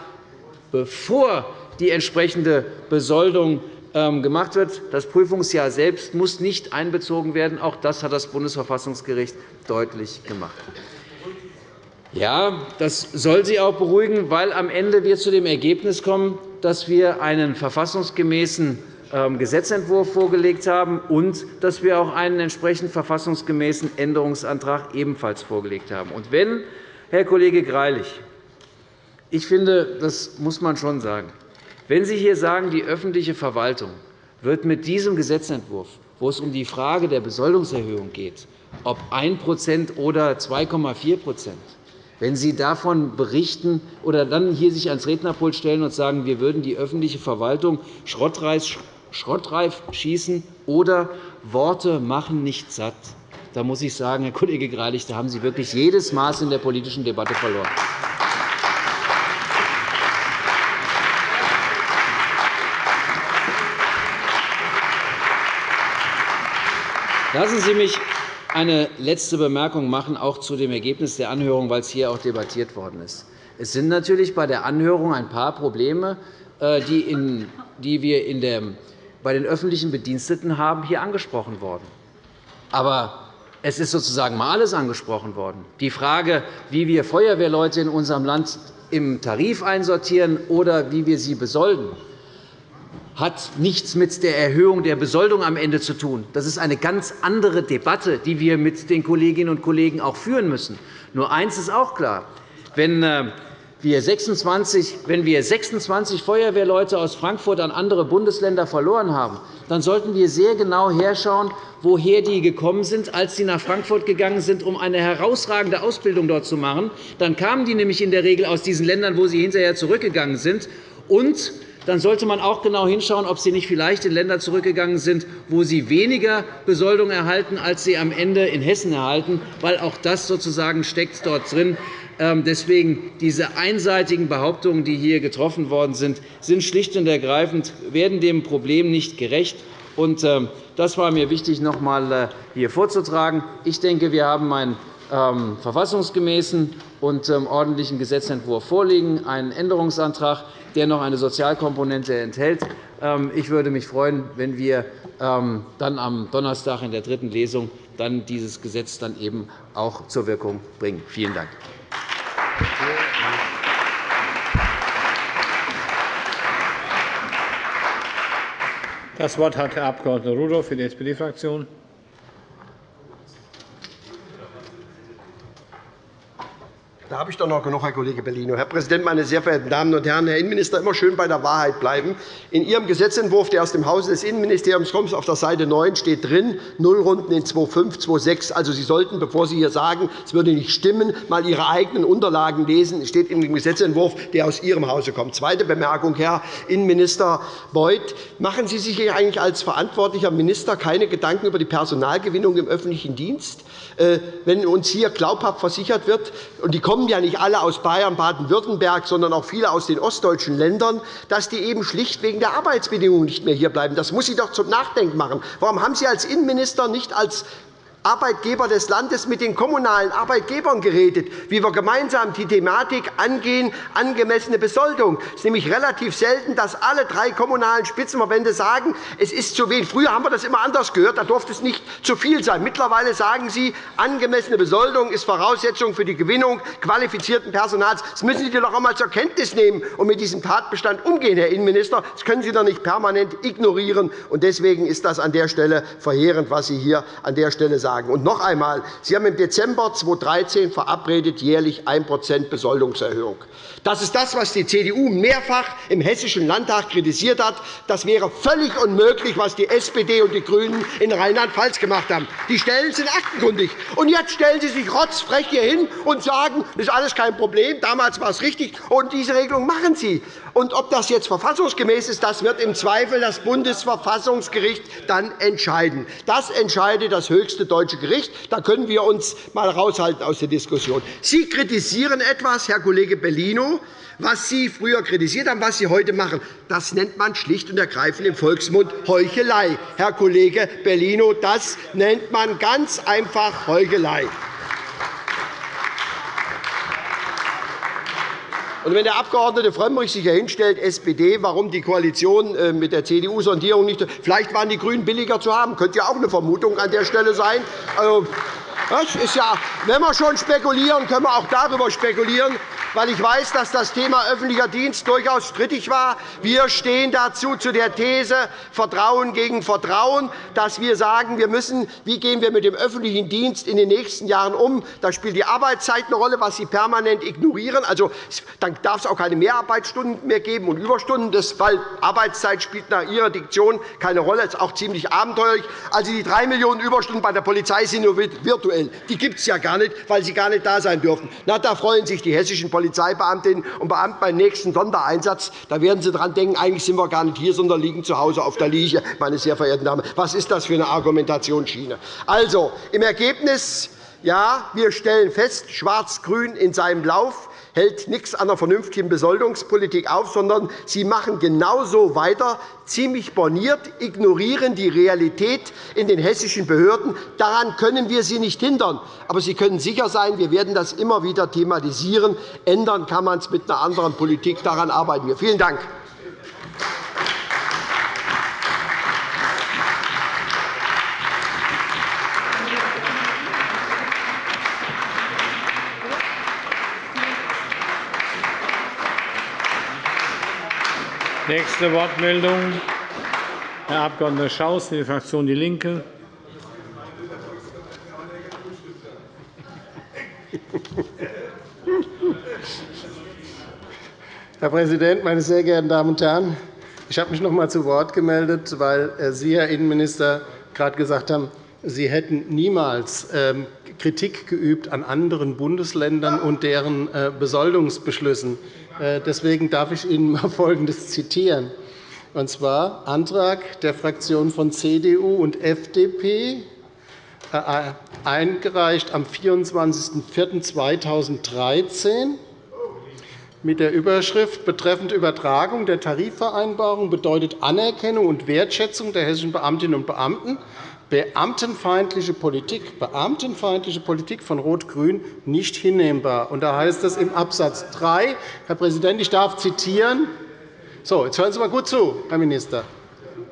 bevor die entsprechende Besoldung gemacht wird. Das Prüfungsjahr selbst muss nicht einbezogen werden. Auch das hat das Bundesverfassungsgericht deutlich gemacht. Ja, das soll Sie auch beruhigen, weil am Ende wir zu dem Ergebnis kommen, dass wir einen verfassungsgemäßen ähm, Gesetzentwurf vorgelegt haben und dass wir auch einen entsprechend verfassungsgemäßen Änderungsantrag ebenfalls vorgelegt haben. Und wenn, Herr Kollege Greilich, ich finde, das muss man schon sagen, wenn Sie hier sagen, die öffentliche Verwaltung wird mit diesem Gesetzentwurf, wo es um die Frage der Besoldungserhöhung geht, ob 1% oder 2,4% wenn Sie davon berichten oder dann hier sich ans Rednerpult stellen und sagen, wir würden die öffentliche Verwaltung schrottreif schießen oder Worte machen nicht satt, da muss ich sagen, Herr Kollege Greilich, da haben Sie wirklich jedes Maß in der politischen Debatte verloren. Lassen Sie mich eine letzte Bemerkung machen, auch zu dem Ergebnis der Anhörung, weil es hier auch debattiert worden ist. Es sind natürlich bei der Anhörung ein paar Probleme äh, die wir bei den öffentlichen Bediensteten haben, hier angesprochen worden. Aber es ist sozusagen mal alles angesprochen worden. Die Frage, wie wir Feuerwehrleute in unserem Land im Tarif einsortieren oder wie wir sie besolden, hat nichts mit der Erhöhung der Besoldung am Ende zu tun. Das ist eine ganz andere Debatte, die wir mit den Kolleginnen und Kollegen auch führen müssen. Nur eines ist auch klar. Wenn äh, wir 26, wenn wir 26 Feuerwehrleute aus Frankfurt an andere Bundesländer verloren haben, dann sollten wir sehr genau herschauen, woher die gekommen sind, als sie nach Frankfurt gegangen sind, um eine herausragende Ausbildung dort zu machen. Dann kamen die nämlich in der Regel aus diesen Ländern, wo sie hinterher zurückgegangen sind. Und dann sollte man auch genau hinschauen, ob sie nicht vielleicht in Länder zurückgegangen sind, wo sie weniger Besoldung erhalten, als sie am Ende in Hessen erhalten, weil auch das sozusagen steckt dort drin. Ähm, deswegen diese einseitigen Behauptungen, die hier getroffen worden sind, sind schlicht und ergreifend werden dem Problem nicht gerecht. Ähm, das war mir wichtig, noch einmal äh, hier vorzutragen. Ich denke, wir haben ähm, verfassungsgemäßen und ordentlichen Gesetzentwurf vorliegen, einen Änderungsantrag, der noch eine Sozialkomponente enthält. Ich würde mich freuen, wenn wir dann am Donnerstag in der dritten Lesung dann dieses Gesetz dann eben auch zur Wirkung bringen. Vielen Dank. Das Wort hat Herr Abg. Rudolph für die SPD-Fraktion. Da habe ich doch noch genug, Herr Kollege Bellino. Herr Präsident, meine sehr verehrten Damen und Herren! Herr Innenminister, immer schön bei der Wahrheit bleiben. In Ihrem Gesetzentwurf, der aus dem Hause des Innenministeriums kommt, auf der Seite 9 steht drin, Nullrunden in 2.5, 2.6. Also, Sie sollten, bevor Sie hier sagen, es würde nicht stimmen, mal Ihre eigenen Unterlagen lesen. Es steht in dem Gesetzentwurf, der aus Ihrem Hause kommt. Zweite Bemerkung, Herr Innenminister Beuth. Machen Sie sich eigentlich als verantwortlicher Minister keine Gedanken über die Personalgewinnung im öffentlichen Dienst? Äh, wenn uns hier glaubhaft versichert wird, und die kommen ja nicht alle aus Bayern, Baden-Württemberg, sondern auch viele aus den ostdeutschen Ländern, dass die eben schlicht wegen der Arbeitsbedingungen nicht mehr hierbleiben. Das muss Sie doch zum Nachdenken machen. Warum haben Sie als Innenminister nicht als Arbeitgeber des Landes mit den kommunalen Arbeitgebern geredet, wie wir gemeinsam die Thematik angehen, angemessene Besoldung. Es ist nämlich relativ selten, dass alle drei kommunalen Spitzenverbände sagen, es ist zu wenig. Früher haben wir das immer anders gehört, da durfte es nicht zu viel sein. Mittlerweile sagen Sie, angemessene Besoldung ist Voraussetzung für die Gewinnung qualifizierten Personals. Das müssen Sie doch einmal zur Kenntnis nehmen und mit diesem Tatbestand umgehen, Herr Innenminister. Das können Sie doch nicht permanent ignorieren. Deswegen ist das an der Stelle verheerend, was Sie hier an der Stelle sagen sagen. Und noch einmal, Sie haben im Dezember 2013 verabredet jährlich 1% Besoldungserhöhung. Das ist das, was die CDU mehrfach im Hessischen Landtag kritisiert hat. Das wäre völlig unmöglich, was die SPD und die GRÜNEN in Rheinland-Pfalz gemacht haben. Die Stellen sind aktenkundig. Und jetzt stellen Sie sich rotzfrech hier hin und sagen, das ist alles kein Problem, damals war es richtig, und diese Regelung machen Sie. Und ob das jetzt verfassungsgemäß ist, das wird im Zweifel das Bundesverfassungsgericht dann entscheiden. Das entscheidet das höchste deutsche Gericht. Da können wir uns einmal raushalten aus der Diskussion. Sie kritisieren etwas, Herr Kollege Bellino, was Sie früher kritisiert haben, was Sie heute machen. Das nennt man schlicht und ergreifend im Volksmund Heuchelei. Herr Kollege Bellino, das nennt man ganz einfach Heuchelei. Und wenn der Abg. Frömmrich sich hier hinstellt, SPD, warum die Koalition äh, mit der CDU-Sondierung nicht. Vielleicht waren die GRÜNEN billiger zu haben. Könnte ja auch eine Vermutung an der Stelle sein. Das ist ja, wenn wir schon spekulieren, können wir auch darüber spekulieren weil ich weiß, dass das Thema öffentlicher Dienst durchaus strittig war. Wir stehen dazu zu der These Vertrauen gegen Vertrauen, dass wir sagen, wir müssen, wie gehen wir mit dem öffentlichen Dienst in den nächsten Jahren um. Da spielt die Arbeitszeit eine Rolle, was Sie permanent ignorieren. Also, dann darf es auch keine Mehrarbeitsstunden mehr geben und Überstunden, das, weil Arbeitszeit spielt nach Ihrer Diktion keine Rolle. Das ist auch ziemlich abenteuerlich. Also, die 3 Millionen Überstunden bei der Polizei sind nur virtuell. Die gibt es ja gar nicht, weil sie gar nicht da sein dürfen. Na, da freuen sich die hessischen Polizeibeamtinnen und Beamten beim nächsten Sondereinsatz. Da werden Sie daran denken, eigentlich sind wir gar nicht hier, sondern liegen zu Hause auf der Liege. Meine sehr verehrten Damen. Was ist das für eine Argumentationsschiene? Also, im Ergebnis ja, wir stellen fest, Schwarz-Grün in seinem Lauf hält nichts an einer vernünftigen Besoldungspolitik auf, sondern sie machen genauso weiter, ziemlich borniert, ignorieren die Realität in den hessischen Behörden. Daran können wir sie nicht hindern. Aber Sie können sicher sein, wir werden das immer wieder thematisieren. Ändern kann man es mit einer anderen Politik. Daran arbeiten wir. Vielen Dank. Nächste Wortmeldung, Herr Abg. Schaus für die Fraktion DIE LINKE. Herr Präsident, meine sehr geehrten Damen und Herren! Ich habe mich noch einmal zu Wort gemeldet, weil äh, Sie, Herr Innenminister, gerade gesagt haben, Sie hätten niemals ähm, Kritik geübt an anderen Bundesländern und deren äh, Besoldungsbeschlüssen. Äh, deswegen darf ich Ihnen einmal [laughs] Folgendes zitieren, und zwar Antrag der Fraktionen von CDU und FDP, eingereicht am 24.04.2013 mit der Überschrift betreffend Übertragung der Tarifvereinbarung bedeutet Anerkennung und Wertschätzung der hessischen Beamtinnen und Beamten beamtenfeindliche Politik, beamtenfeindliche Politik von Rot-Grün nicht hinnehmbar. Und da heißt es im Absatz 3, Herr Präsident, ich darf zitieren. So, jetzt hören Sie mal gut zu, Herr Minister.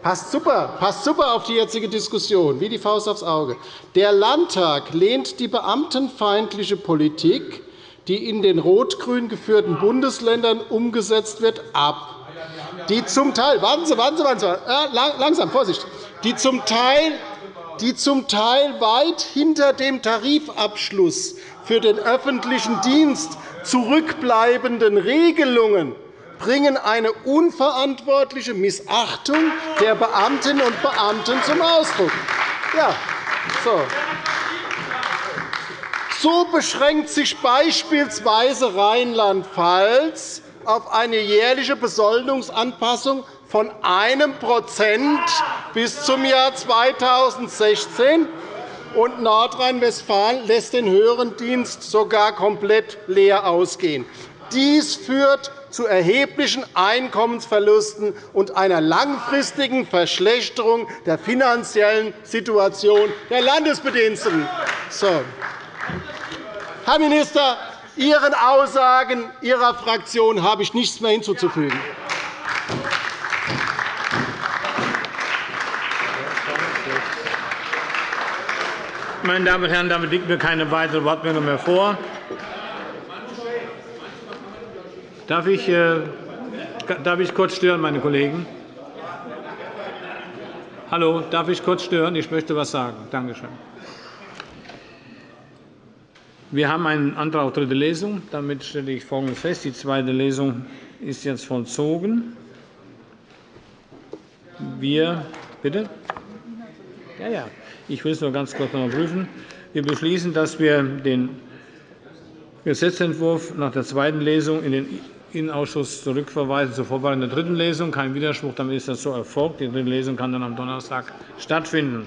Passt super, passt super auf die jetzige Diskussion, wie die Faust aufs Auge. Der Landtag lehnt die beamtenfeindliche Politik die in den rot-grün geführten Bundesländern umgesetzt wird, ab. Die zum Teil, warten Sie, warten Sie, warten Sie, äh, langsam, Vorsicht, die zum Teil die zum Teil weit hinter dem Tarifabschluss für den öffentlichen Dienst zurückbleibenden Regelungen bringen eine unverantwortliche Missachtung der Beamtinnen und Beamten zum Ausdruck. Ja, so. So beschränkt sich beispielsweise Rheinland-Pfalz auf eine jährliche Besoldungsanpassung von 1% bis zum Jahr 2016, und Nordrhein-Westfalen lässt den höheren Dienst sogar komplett leer ausgehen. Dies führt zu erheblichen Einkommensverlusten und einer langfristigen Verschlechterung der finanziellen Situation der Landesbediensteten. So. Herr Minister, Ihren Aussagen Ihrer Fraktion habe ich nichts mehr hinzuzufügen. Meine Damen und Herren, damit liegt mir keine weitere Wortmeldung mehr vor. Darf ich, äh, darf ich kurz stören, meine Kollegen? Hallo, darf ich kurz stören? Ich möchte etwas sagen. Danke schön. Wir haben einen Antrag auf dritte Lesung. Damit stelle ich Folgendes fest. Die zweite Lesung ist jetzt vollzogen. Wir, bitte? Ja, ja. Ich will es nur ganz kurz noch prüfen. Wir beschließen, dass wir den Gesetzentwurf nach der zweiten Lesung in den Innenausschuss zurückverweisen zur Vorbereitung der dritten Lesung. Kein Widerspruch, damit ist das so erfolgt. Die dritte Lesung kann dann am Donnerstag stattfinden.